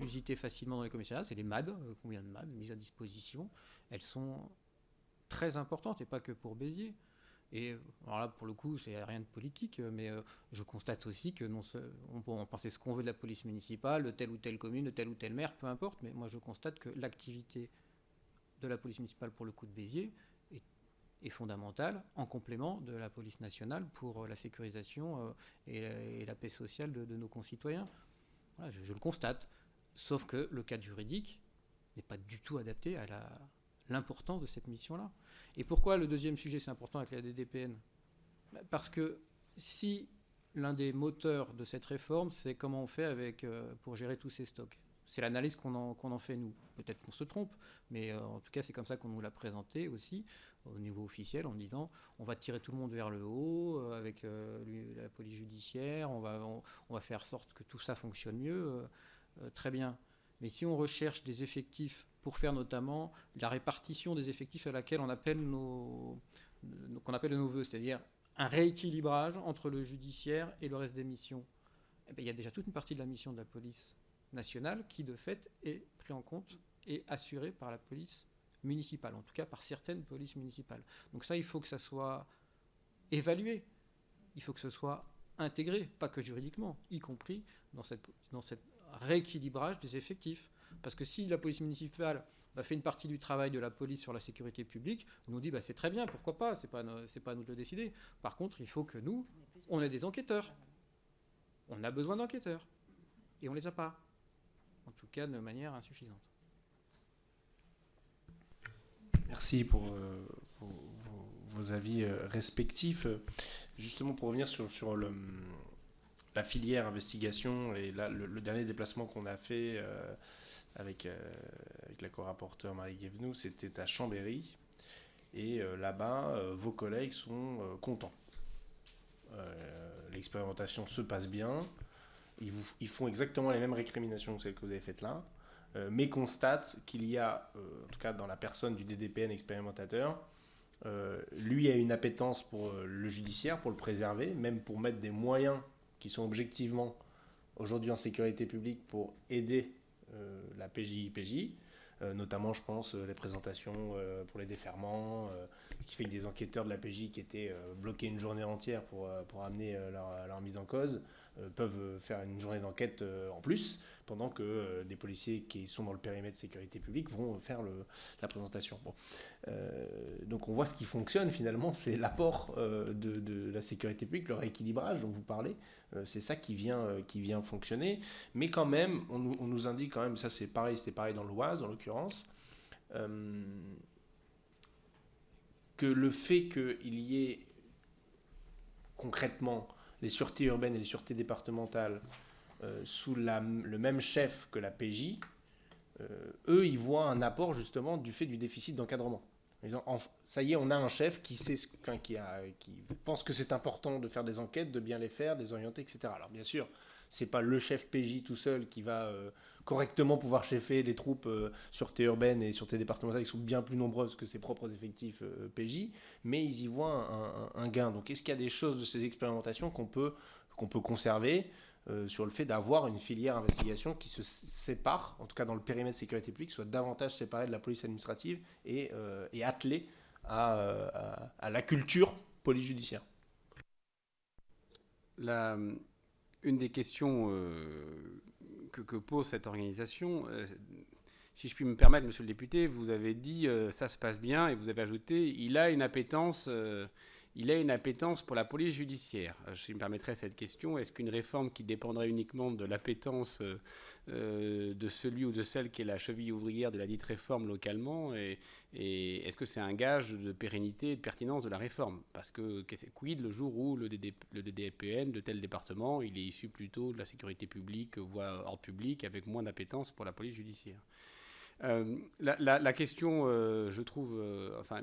usité facilement dans les commissariats. C'est les MAD, euh, combien de MAD, mises à disposition. Elles sont très importantes, et pas que pour Béziers. Et alors là, pour le coup, c'est rien de politique, mais euh, je constate aussi que non, on peut en penser ce qu'on veut de la police municipale, de telle ou telle commune, de tel ou tel maire, peu importe, mais moi je constate que l'activité de la police municipale pour le coup de Béziers est fondamentale en complément de la police nationale pour euh, la sécurisation euh, et, la, paix sociale de, nos concitoyens. je, le constate. Sauf que le cadre juridique n'est pas du tout adapté à l'importance de cette mission-là. Et pourquoi le deuxième sujet, c'est important avec la DDPN bah, Parce que si l'un des moteurs de cette réforme, c'est comment on fait euh, pour gérer tous ces stocks. C'est l'analyse qu'on en, fait nous. Peut-être qu'on se trompe, mais en tout cas c'est comme ça qu'on nous l'a présenté aussi au niveau officiel en disant on va tirer tout le monde vers le haut euh, avec euh, la police judiciaire, on va, faire sorte que tout ça fonctionne mieux. Euh, très bien. Mais si on recherche des effectifs pour faire notamment la répartition des effectifs à laquelle on appelle nos, qu'on appelle nos voeux, c'est-à-dire un rééquilibrage entre le judiciaire et le reste des missions, eh bien, il y a déjà toute une partie de la mission de la police nationale qui, de fait, est pris en compte et assurée par la police municipales, en tout cas par certaines polices municipales. Donc ça, il faut que ça soit évalué, il faut que ce soit intégré, pas que juridiquement, y compris dans cette, dans rééquilibrage des effectifs. Parce que si la police municipale bah, fait une partie du travail de la police sur la sécurité publique, on nous dit bah, c'est très bien, pourquoi pas, c'est pas, pas à nous de le décider. Par contre, il faut que nous, on ait des enquêteurs. On a besoin d'enquêteurs. Et on les a pas. Cas, de manière insuffisante. Merci pour, euh, vos, avis euh, respectifs. Justement, pour revenir sur, sur la filière investigation et là, le, dernier déplacement qu'on a fait euh, avec, avec la co-rapporteure Marie Guévenou, c'était à Chambéry. Et là-bas, vos collègues sont contents. L'expérimentation se passe bien. Ils, font exactement les mêmes récriminations que celles que vous avez faites là. Euh, mais constate qu'il y a, euh, en tout cas dans la personne du DDPN expérimentateur, euh, lui a une appétence pour le judiciaire, pour le préserver, même pour mettre des moyens qui sont objectivement aujourd'hui en sécurité publique pour aider la PJ-IPJ, notamment je pense les présentations pour les déferments, qui fait que des enquêteurs de la PJ qui étaient bloqués une journée entière pour, pour amener leur, leur, mise en cause, peuvent faire une journée d'enquête en plus, pendant que des policiers qui sont dans le périmètre de sécurité publique vont faire la présentation. donc on voit ce qui fonctionne finalement, c'est l'apport de, la sécurité publique, le rééquilibrage dont vous parlez, c'est ça qui vient, qui vient fonctionner. Mais quand même, on, on nous indique quand même, ça c'est pareil, c'était pareil dans l'Oise en l'occurrence, que le fait qu'il y ait concrètement les sûretés urbaines et les sûretés départementales euh, sous le même chef que la PJ, euh, eux, ils voient un apport justement du fait du déficit d'encadrement. Ça y est, on a un chef qui, sait, a, qui pense que c'est important de faire des enquêtes, de bien les faire, de les orienter, etc. Alors bien sûr, c'est pas le chef PJ tout seul qui va euh, correctement pouvoir chefer les troupes euh, sûreté urbaine et sûreté départementale qui sont bien plus nombreuses que ses propres effectifs euh, PJ, mais ils y voient un, gain. Donc est-ce qu'il y a des choses de ces expérimentations qu'on peut conserver? Sur le fait d'avoir une filière investigation qui se sépare, en tout cas dans le périmètre sécurité publique, soit davantage séparée de la police administrative et, et attelée à, à, la culture police judiciaire une des questions euh, que, pose cette organisation, euh, si je puis me permettre, monsieur le député, vous avez dit euh, ça se passe bien et vous avez ajouté il a une appétence il a une appétence pour la police judiciaire. Je me permettrai cette question. Est-ce qu'une réforme qui dépendrait uniquement de l'appétence euh, euh, de celui ou de celle qui est la cheville ouvrière de la dite réforme localement Et, est-ce que c'est un gage de pérennité et de pertinence de la réforme? Parce que quid le jour où le, le DDPN de tel département, il est issu plutôt de la sécurité publique, voire hors public, avec moins d'appétence pour la police judiciaire? Euh, la, question, je trouve, enfin,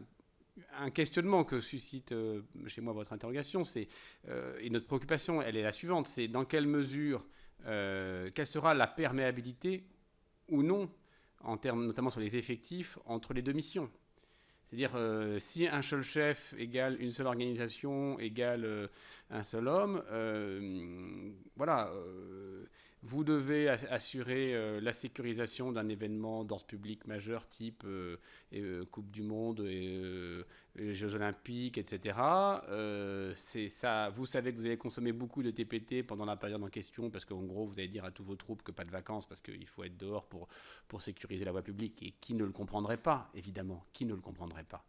un questionnement que suscite euh, chez moi votre interrogation, c'est euh, et notre préoccupation, elle est la suivante, c'est dans quelle mesure, euh, quelle sera la perméabilité ou non, en termes notamment sur les effectifs, entre les deux missions. C'est-à-dire, si un seul chef égale une seule organisation égale un seul homme, voilà, vous devez assurer euh, la sécurisation d'un événement d'ordre public majeur type euh, euh, Coupe du Monde, Jeux Olympiques, etc. vous savez que vous allez consommer beaucoup de TPT pendant la période en question parce qu'en gros, vous allez dire à tous vos troupes que pas de vacances parce qu'il faut être dehors pour, pour sécuriser la voie publique. Et qui ne le comprendrait pas, évidemment Qui ne le comprendrait pas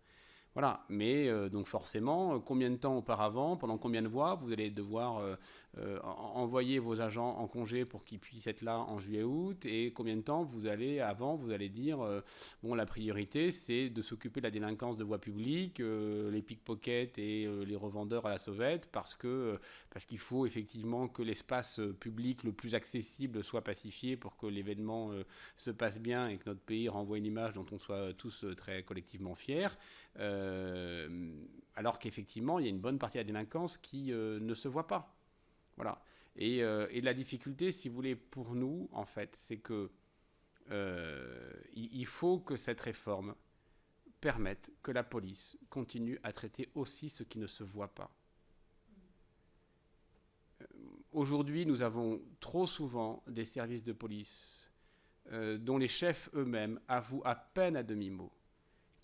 voilà, mais donc forcément, combien de temps auparavant, pendant combien de mois, vous allez devoir euh, envoyer vos agents en congé pour qu'ils puissent être là en juillet-août et combien de temps vous allez, avant, vous allez dire, euh, bon, la priorité, c'est de s'occuper de la délinquance de voie publique, euh, les pickpockets et les revendeurs à la sauvette, parce que parce qu'il faut effectivement que l'espace public le plus accessible soit pacifié pour que l'événement se passe bien et que notre pays renvoie une image dont on soit tous très collectivement fiers, alors qu'effectivement, il y a une bonne partie de la délinquance qui ne se voit pas. Voilà. Euh, et, la difficulté, si vous voulez, pour nous, en fait, c'est que euh, il faut que cette réforme permette que la police continue à traiter aussi ce qui ne se voit pas. Euh, aujourd'hui, nous avons trop souvent des services de police dont les chefs eux-mêmes avouent à peine à demi-mot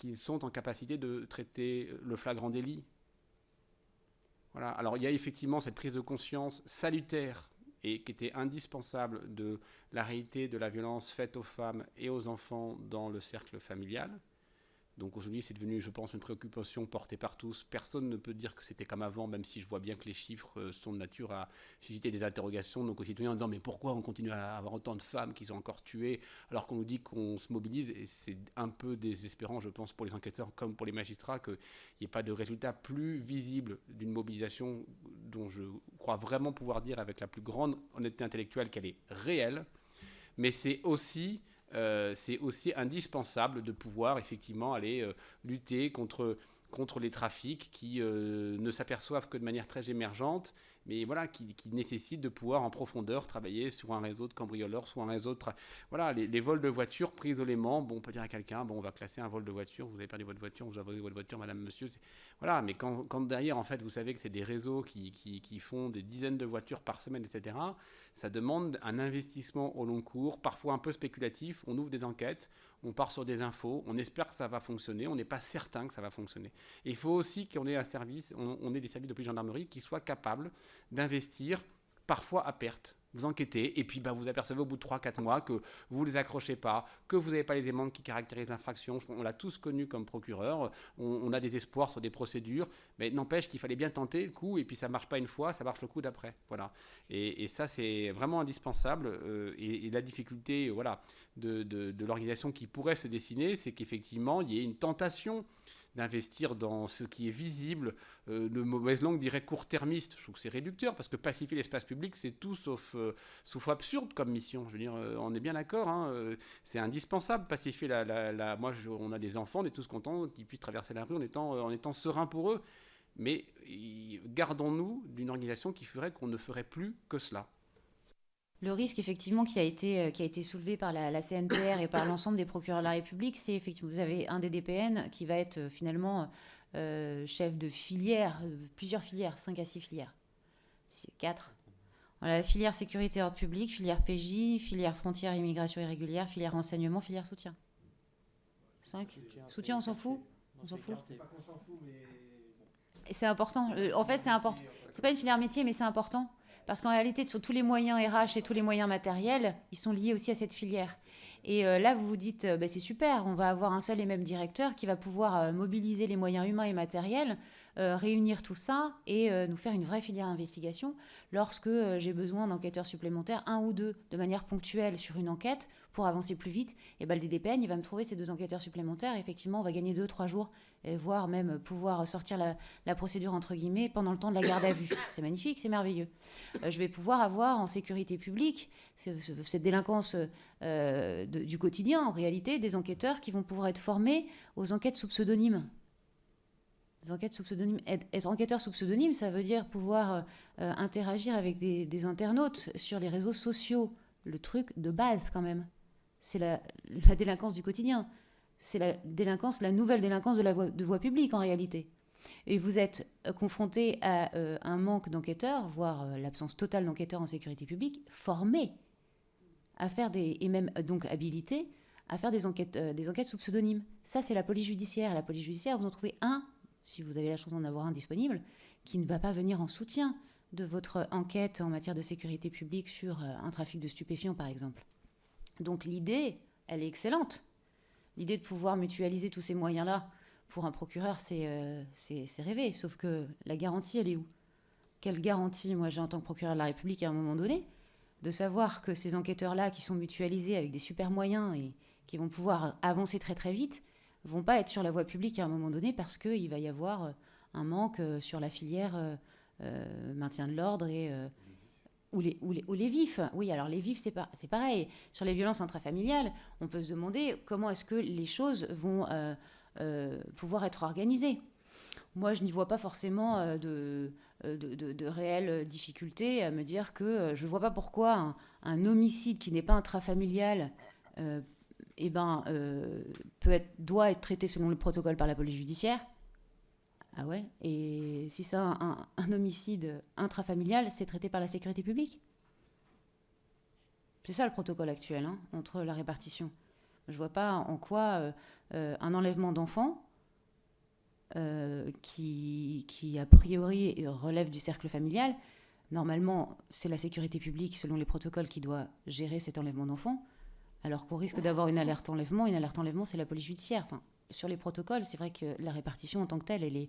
qu'ils sont en capacité de traiter le flagrant délit, alors il y a effectivement cette prise de conscience salutaire et qui était indispensable de la réalité de la violence faite aux femmes et aux enfants dans le cercle familial. Donc aujourd'hui, c'est devenu, je pense, une préoccupation portée par tous. Personne ne peut dire que c'était comme avant, même si je vois bien que les chiffres euh, sont de nature à susciter des interrogations nos concitoyens en disant mais pourquoi on continue à avoir autant de femmes qui sont encore tuées alors qu'on nous dit qu'on se mobilise? Et c'est un peu désespérant, je pense, pour les enquêteurs comme pour les magistrats qu'il n'y ait pas de résultat plus visible d'une mobilisation dont je crois vraiment pouvoir dire avec la plus grande honnêteté intellectuelle qu'elle est réelle. Mais c'est aussi c'est aussi indispensable de pouvoir effectivement aller euh, lutter contre, contre les trafics qui euh, ne s'aperçoivent que de manière très émergente mais voilà, qui, nécessite de pouvoir en profondeur travailler sur un réseau de cambrioleurs, sur un réseau de... Voilà, les, vols de voitures pris isolément, bon, on peut dire à quelqu'un, bon, on va classer un vol de voiture, vous avez perdu votre voiture, vous avez votre voiture, madame, monsieur. Voilà, mais quand, derrière, en fait, vous savez que c'est des réseaux qui, qui, qui, font des dizaines de voitures par semaine, etc., ça demande un investissement au long cours, parfois un peu spéculatif. On ouvre des enquêtes, on part sur des infos, on espère que ça va fonctionner, on n'est pas certain que ça va fonctionner. il faut aussi qu'on ait un service, on, ait des services de police gendarmerie qui soient capables d'investir parfois à perte. Vous enquêtez et puis bah, vous apercevez au bout de 3-4 mois que vous ne les accrochez pas, que vous n'avez pas les éléments qui caractérisent l'infraction. On l'a tous connu comme procureur. On, a des espoirs sur des procédures, mais n'empêche qu'il fallait bien tenter le coup et puis ça marche pas une fois, ça marche le coup d'après. Voilà. Et, ça c'est vraiment indispensable. Euh, et, la difficulté voilà, de, de l'organisation qui pourrait se dessiner, c'est qu'effectivement il y ait une tentation d'investir dans ce qui est visible. Euh, de mauvaise langue dirait court-termiste. Je trouve que c'est réducteur parce que pacifier l'espace public, c'est tout sauf, euh, sauf absurde comme mission. Je veux dire, euh, on est bien d'accord. Hein, c'est indispensable pacifier la. la, Moi, on a des enfants, on est tous contents qu'ils puissent traverser la rue en étant, en étant sereins pour eux. Mais gardons-nous d'une organisation qui ferait qu'on ne ferait plus que cela. Le risque, effectivement, qui a été, euh, qui a été soulevé par la, CNTR et par l'ensemble des procureurs de la République, c'est effectivement, vous avez un des DPN qui va être euh, finalement euh, chef de filière, plusieurs filières, 5 à 6 filières. 4. Voilà, filière sécurité ordre public, filière PJ, filière frontière immigration irrégulière, filière renseignement, filière soutien. 5 Soutien, on s'en fout On s'en fout Et c'est important. En fait, c'est important. C'est pas une filière métier, mais c'est important. Parce qu'en réalité, tous les moyens RH et tous les moyens matériels, ils sont liés aussi à cette filière. Et euh, là, vous vous dites, euh, bah, c'est super, on va avoir un seul et même directeur qui va pouvoir euh, mobiliser les moyens humains et matériels, réunir tout ça et nous faire une vraie filière d'investigation lorsque j'ai besoin d'enquêteurs supplémentaires, un ou deux, de manière ponctuelle sur une enquête pour avancer plus vite. Et ben, le DDPN, il va me trouver ces deux enquêteurs supplémentaires. effectivement, on va gagner deux, trois jours voire même pouvoir sortir la, procédure entre guillemets pendant le temps de la garde à vue. (coughs) C'est magnifique, c'est merveilleux. Euh, je vais pouvoir avoir en sécurité publique cette délinquance euh, du quotidien, en réalité, des enquêteurs qui vont pouvoir être formés aux enquêtes sous pseudonyme. Les enquêtes sous pseudonyme. Être enquêteur sous pseudonyme, ça veut dire pouvoir euh, interagir avec des, internautes sur les réseaux sociaux. Le truc de base, quand même. C'est la délinquance du quotidien c'est la délinquance, la nouvelle délinquance de la voie, publique en réalité. Et vous êtes euh, confronté à euh, un manque d'enquêteurs, voire euh, l'absence totale d'enquêteurs en sécurité publique, formés à faire des, et même donc habilités à faire des enquêtes, des enquêtes sous pseudonyme. Ça, c'est la police judiciaire. La police judiciaire, vous en trouvez un, si vous avez la chance d'en avoir un disponible, qui ne va pas venir en soutien de votre enquête en matière de sécurité publique sur un trafic de stupéfiants, par exemple. Donc l'idée, elle est excellente. L'idée de pouvoir mutualiser tous ces moyens-là pour un procureur, euh, c'est rêvé. Sauf que la garantie, elle est où? Quelle garantie, moi, j'ai en tant que procureur de la République à un moment donné, de savoir que ces enquêteurs-là, qui sont mutualisés avec des super moyens et qui vont pouvoir avancer très très vite, vont pas être sur la voie publique à un moment donné parce qu'il va y avoir euh, un manque euh, sur la filière maintien de l'ordre et ou les, vifs. Oui, alors les vifs, c'est pareil. Sur les violences intrafamiliales, on peut se demander comment est-ce que les choses vont euh, euh, pouvoir être organisées. Moi, je n'y vois pas forcément euh, de, de, réelles difficultés à me dire que je ne vois pas pourquoi un, homicide qui n'est pas intrafamilial eh ben, peut être, doit être traité selon le protocole par la police judiciaire ah ouais Et si c'est un, homicide intrafamilial, c'est traité par la sécurité publique? C'est ça le protocole actuel hein, entre la répartition. Je vois pas en quoi euh, euh, un enlèvement d'enfant, euh, qui, a priori relève du cercle familial, normalement c'est la sécurité publique selon les protocoles qui doit gérer cet enlèvement d'enfant, alors qu'on risque d'avoir une alerte enlèvement. Une alerte enlèvement, c'est la police judiciaire. Enfin, sur les protocoles, c'est vrai que la répartition en tant que telle, elle est,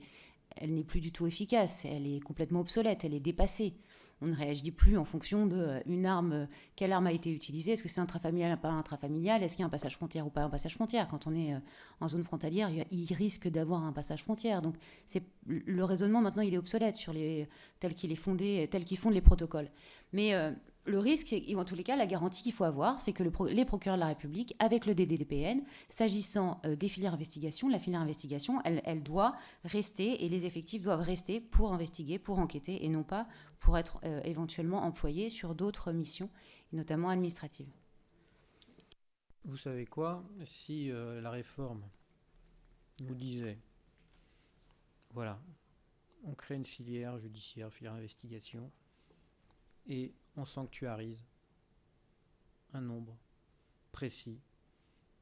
elle n'est plus du tout efficace, elle est complètement obsolète, elle est dépassée. On ne réagit plus en fonction de euh, une arme, euh, quelle arme a été utilisée, est-ce que c'est intrafamilial ou pas intrafamilial, est-ce qu'il y a un passage frontière ou pas un passage frontière? Quand on est euh, en zone frontalière, il risque d'avoir un passage frontière. Donc c'est le raisonnement maintenant il est obsolète sur les tel qu'il est fondé, tel qu'il fonde les protocoles. Mais le risque, ou en tous les cas, la garantie qu'il faut avoir, c'est que les procureurs de la République, avec le DDDPN, s'agissant euh, des filières d'investigation, la filière d'investigation, elle, doit rester et les effectifs doivent rester pour investiguer, pour enquêter et non pas pour être euh, éventuellement employés sur d'autres missions, notamment administratives. Vous savez quoi? Si euh, la réforme nous disait, voilà, on crée une filière judiciaire, filière d'investigation, et on sanctuarise un nombre précis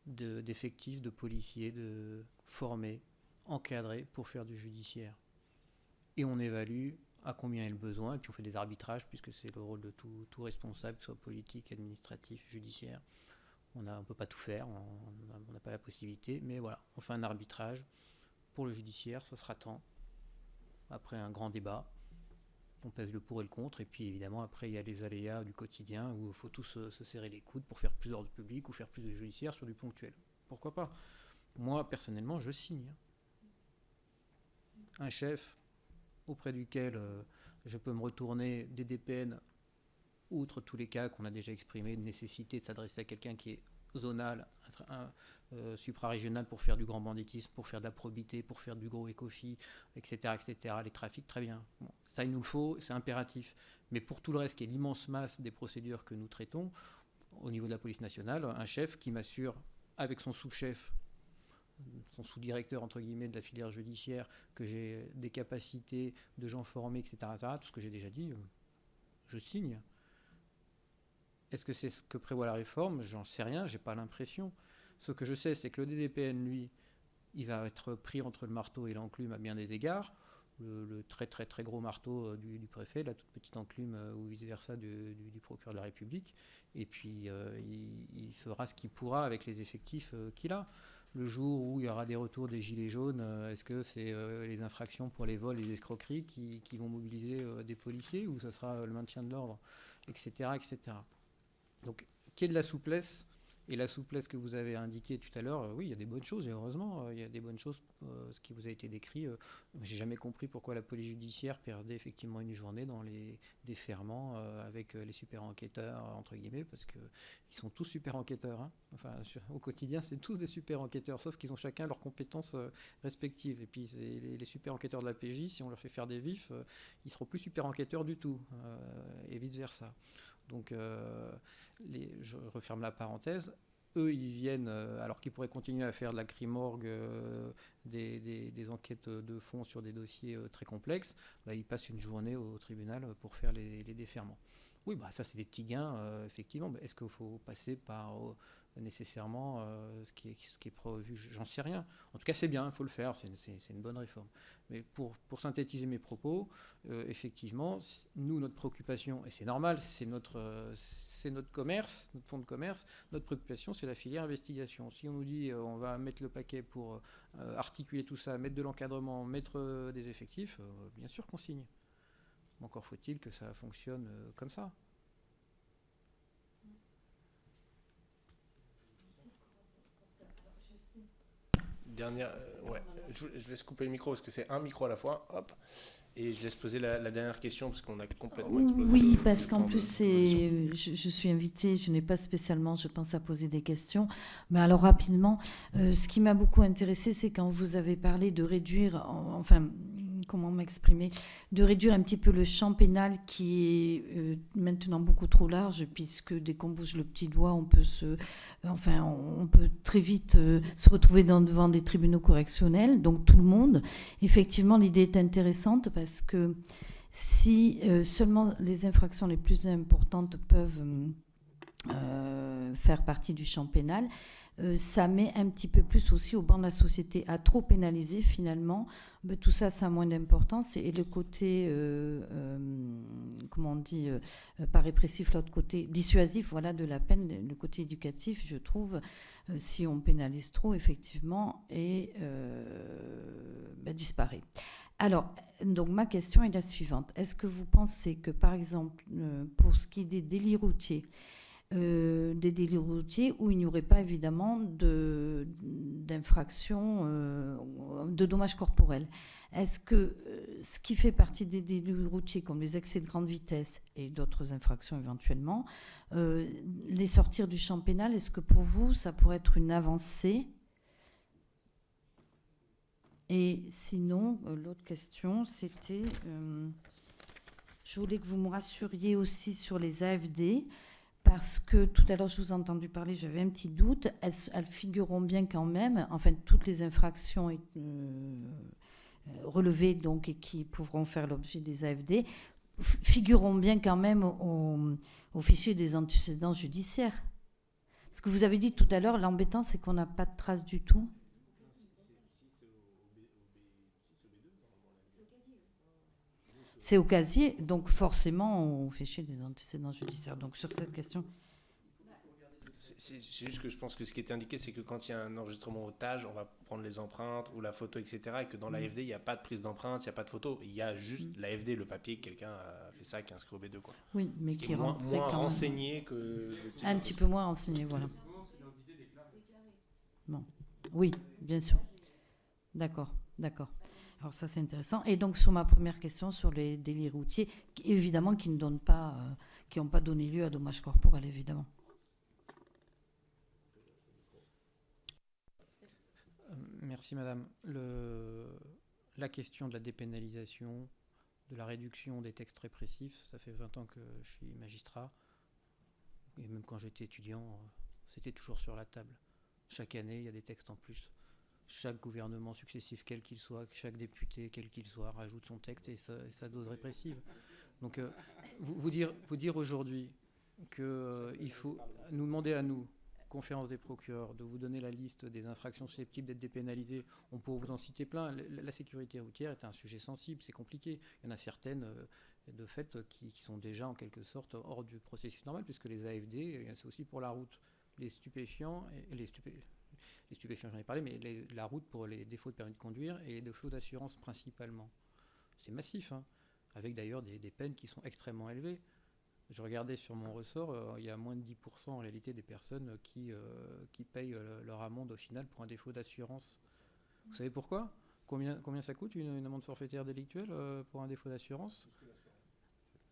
d'effectifs de, policiers de formés, encadrés pour faire du judiciaire. Et on évalue à combien est le besoin, et puis on fait des arbitrages, puisque c'est le rôle de tout, tout responsable, que ce soit politique, administratif, judiciaire. On ne peut pas tout faire, on n'a pas la possibilité, mais voilà, on fait un arbitrage. Pour le judiciaire, ce sera temps, après un grand débat, on pèse le pour et le contre, et puis évidemment après il y a les aléas du quotidien où il faut tous se, se serrer les coudes pour faire plus d'ordre public ou faire plus de judiciaire sur du ponctuel. Pourquoi pas? Moi personnellement je signe. Un chef auprès duquel euh, je peux me retourner des DPN, outre tous les cas qu'on a déjà exprimés, de nécessité de s'adresser à quelqu'un qui est zonal, un, euh, suprarégional pour faire du grand banditisme, pour faire de la probité, pour faire du gros écofi, etc., etc., les trafics, très bien. ça, il nous le faut, c'est impératif. Mais pour tout le reste, qui est l'immense masse des procédures que nous traitons, au niveau de la police nationale, un chef qui m'assure, avec son sous-chef, son sous-directeur entre guillemets de la filière judiciaire, que j'ai des capacités de gens formés, etc., tout ce que j'ai déjà dit, euh, je signe. Est-ce que c'est ce que prévoit la réforme? J'en sais rien, j'ai pas l'impression. Ce que je sais, c'est que le DDPN, lui, il va être pris entre le marteau et l'enclume à bien des égards. Le, très très très gros marteau euh, du, préfet, la toute petite enclume euh, ou vice-versa du, procureur de la République. Et puis il, fera ce qu'il pourra avec les effectifs qu'il a le jour où il y aura des retours des gilets jaunes, euh, est-ce que c'est euh, les infractions pour les vols, les escroqueries qui, vont mobiliser euh, des policiers ou ce sera le maintien de l'ordre, etc., etc. Donc, qu'il y de la souplesse et la souplesse que vous avez indiquée tout à l'heure, euh, oui, il y a des bonnes choses, et heureusement, euh, il y a des bonnes choses, euh, ce qui vous a été décrit. J'ai jamais compris pourquoi la police judiciaire perdait effectivement une journée dans les déferments avec les super enquêteurs, entre guillemets, parce qu'ils sont tous super enquêteurs. Hein. Au quotidien, c'est tous des super enquêteurs, sauf qu'ils ont chacun leurs compétences respectives. Et puis, les, super enquêteurs de la PJ, si on leur fait faire des vifs, ils seront plus super enquêteurs du tout, et vice-versa. Donc, les, je referme la parenthèse. Eux, ils viennent, euh, alors qu'ils pourraient continuer à faire de la crimorgue, euh, des, enquêtes de fond sur des dossiers euh, très complexes, bah, ils passent une journée au tribunal pour faire les, les déferments. Oui, bah, ça, c'est des petits gains, effectivement. Est-ce qu'il faut passer par nécessairement euh, ce, qui est, prévu, j'en sais rien. En tout cas, c'est bien, il faut le faire, c'est une, bonne réforme. Mais pour, pour synthétiser mes propos, euh, effectivement, nous, notre préoccupation, et c'est normal, c'est notre, euh, notre commerce, notre fonds de commerce, notre préoccupation, c'est la filière investigation. Si on nous dit on va mettre le paquet pour articuler tout ça, mettre de l'encadrement, mettre des effectifs, bien sûr qu'on signe. Encore faut-il que ça fonctionne comme ça. Dernière. Euh, ouais, je, je, laisse couper le micro parce que c'est un micro à la fois. Hop. Et je laisse poser la, dernière question parce qu'on a complètement explosé. Oui, parce qu'en plus, c'est, je, suis invitée, je n'ai pas spécialement, je pense, à poser des questions. Mais alors, rapidement, euh, ce qui m'a beaucoup intéressé, c'est quand vous avez parlé de réduire, enfin, comment m'exprimer, de réduire un petit peu le champ pénal qui est euh, maintenant beaucoup trop large, puisque dès qu'on bouge le petit doigt, on peut se, très vite euh, se retrouver devant des tribunaux correctionnels, donc tout le monde. Effectivement, l'idée est intéressante parce que si euh, seulement les infractions les plus importantes peuvent faire partie du champ pénal, euh, ça met un petit peu plus aussi au banc de la société à trop pénaliser finalement. Tout ça, ça a moins d'importance. Et le côté, euh, euh, comment on dit, pas répressif, l'autre côté dissuasif, voilà, de la peine, le côté éducatif, je trouve, si on pénalise trop, effectivement, et ben, disparaît. Alors, donc ma question est la suivante. Est-ce que vous pensez que, par exemple, pour ce qui est des délits routiers, euh, des délits routiers où il n'y aurait pas évidemment d'infraction, euh, de dommages corporels. Est-ce que euh, ce qui fait partie des délits routiers, comme les excès de grande vitesse et d'autres infractions éventuellement, les sortir du champ pénal, est-ce que pour vous, ça pourrait être une avancée? Et sinon, l'autre question, c'était, je voulais que vous me rassuriez aussi sur les AFD parce que tout à l'heure, je vous ai entendu parler, j'avais un petit doute. Elles, figureront bien quand même, enfin, toutes les infractions euh, relevées donc, et qui pourront faire l'objet des AFD figureront bien quand même au, au fichier des antécédents judiciaires. Ce que vous avez dit tout à l'heure, l'embêtant, c'est qu'on n'a pas de traces du tout. C'est au casier, donc forcément, on fait chier des antécédents judiciaires. Donc sur cette question. C'est juste que je pense que ce qui était indiqué, c'est que quand il y a un enregistrement otage, on va prendre les empreintes ou la photo, etc. Et que dans l'AFD, il n'y a pas de prise d'empreinte, il n'y a pas de photo. Il y a juste mm. l'AFD, le papier, quelqu'un a fait ça, qui est inscrit au B2. Quoi. Oui, mais qui, est moins, renseigné que. Un petit peu moins renseigné, voilà. Bon. Oui, bien sûr. D'accord, d'accord. Alors ça c'est intéressant. Et donc sur ma première question sur les délits routiers, évidemment qui ne donnent pas, euh, qui n'ont pas donné lieu à dommages corporels, évidemment. Euh, merci Madame. la question de la dépénalisation, de la réduction des textes répressifs, ça fait 20 ans que je suis magistrat. Et même quand j'étais étudiant, euh, c'était toujours sur la table. Chaque année, il y a des textes en plus chaque gouvernement successif, quel qu'il soit, chaque député, quel qu'il soit, rajoute son texte et sa, dose répressive. Donc, euh, vous, dire, aujourd'hui qu'il euh, faut nous demander à nous, conférence des procureurs, de vous donner la liste des infractions susceptibles d'être dépénalisées, on pourrait vous en citer plein. La, sécurité routière est un sujet sensible, c'est compliqué. Il y en a certaines, euh, de fait, qui, sont déjà en quelque sorte hors du processus normal, puisque les AFD, c'est aussi pour la route. Les stupéfiants et les stupéfiants les stupéfiants, j'en ai parlé, mais la route pour les défauts de permis de conduire et les défauts d'assurance principalement. C'est massif, hein, avec d'ailleurs des, peines qui sont extrêmement élevées. Je regardais sur mon ressort, euh, il y a moins de 10% en réalité des personnes qui, euh, qui payent euh, leur amende au final pour un défaut d'assurance. Vous savez pourquoi? Combien, combien ça coûte une, amende forfaitaire délictuelle pour un défaut d'assurance?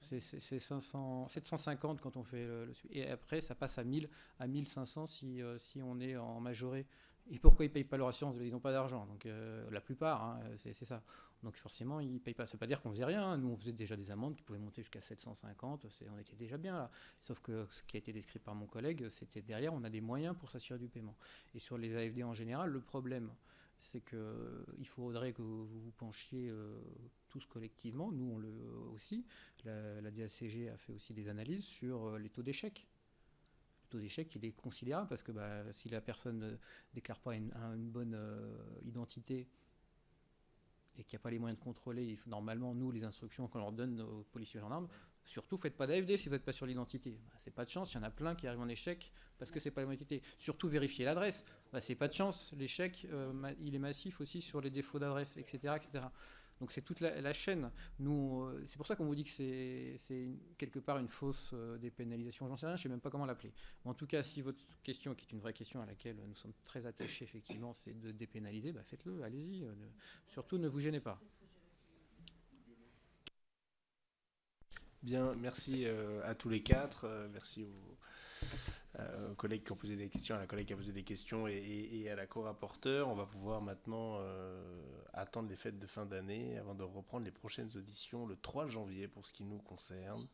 C'est 750 quand on fait le, Et après, ça passe à 1000, à 1500 si, si on est en majoré. Et pourquoi ils ne payent pas leur assurance? Ils n'ont pas d'argent. Donc euh, la plupart, hein, c'est ça. Donc forcément, ils ne payent pas. Ça ne veut pas dire qu'on faisait rien. Nous, on faisait déjà des amendes qui pouvaient monter jusqu'à 750. On était déjà bien là. Sauf que ce qui a été décrit par mon collègue, c'était derrière, on a des moyens pour s'assurer du paiement. Et sur les AFD en général, le problème, c'est qu'il faudrait que vous vous penchiez euh, tous collectivement. Nous, on le aussi. La, DACG a fait aussi des analyses sur euh, les taux d'échec taux d'échec il est considérable parce que bah, si la personne ne déclare pas une, bonne euh, identité et qu'il n'y a pas les moyens de contrôler, normalement, nous, les instructions qu'on leur donne aux policiers gendarmes, surtout, faites pas d'AFD si vous n'êtes pas sur l'identité. Bah, c'est pas de chance, il y en a plein qui arrivent en échec parce que c'est pas l'identité. Surtout, vérifier l'adresse. Bah, c'est pas de chance, l'échec, euh, il est massif aussi sur les défauts d'adresse, etc., etc. Donc c'est toute la, chaîne. Euh, c'est pour ça qu'on vous dit que c'est quelque part une fausse euh, dépénalisation. J'en sais rien, je ne sais même pas comment l'appeler. En tout cas, si votre question, qui est une vraie question à laquelle nous sommes très attachés, effectivement, c'est de dépénaliser, bah faites-le, allez-y. Surtout, ne vous gênez pas. Bien, merci à tous les quatre. merci aux euh, aux collègues qui ont posé des questions, à la collègue qui a posé des questions et, à la co-rapporteur. On va pouvoir maintenant euh, attendre les fêtes de fin d'année avant de reprendre les prochaines auditions le 3 janvier pour ce qui nous concerne.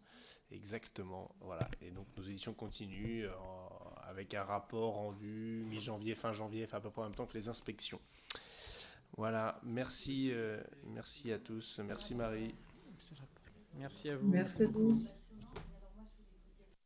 Exactement, voilà. Et donc nos auditions continuent euh, avec un rapport rendu mi-janvier, fin janvier, enfin à peu près en même temps que les inspections. Voilà, merci, merci à tous. Merci Marie. Merci à vous. Merci à tous.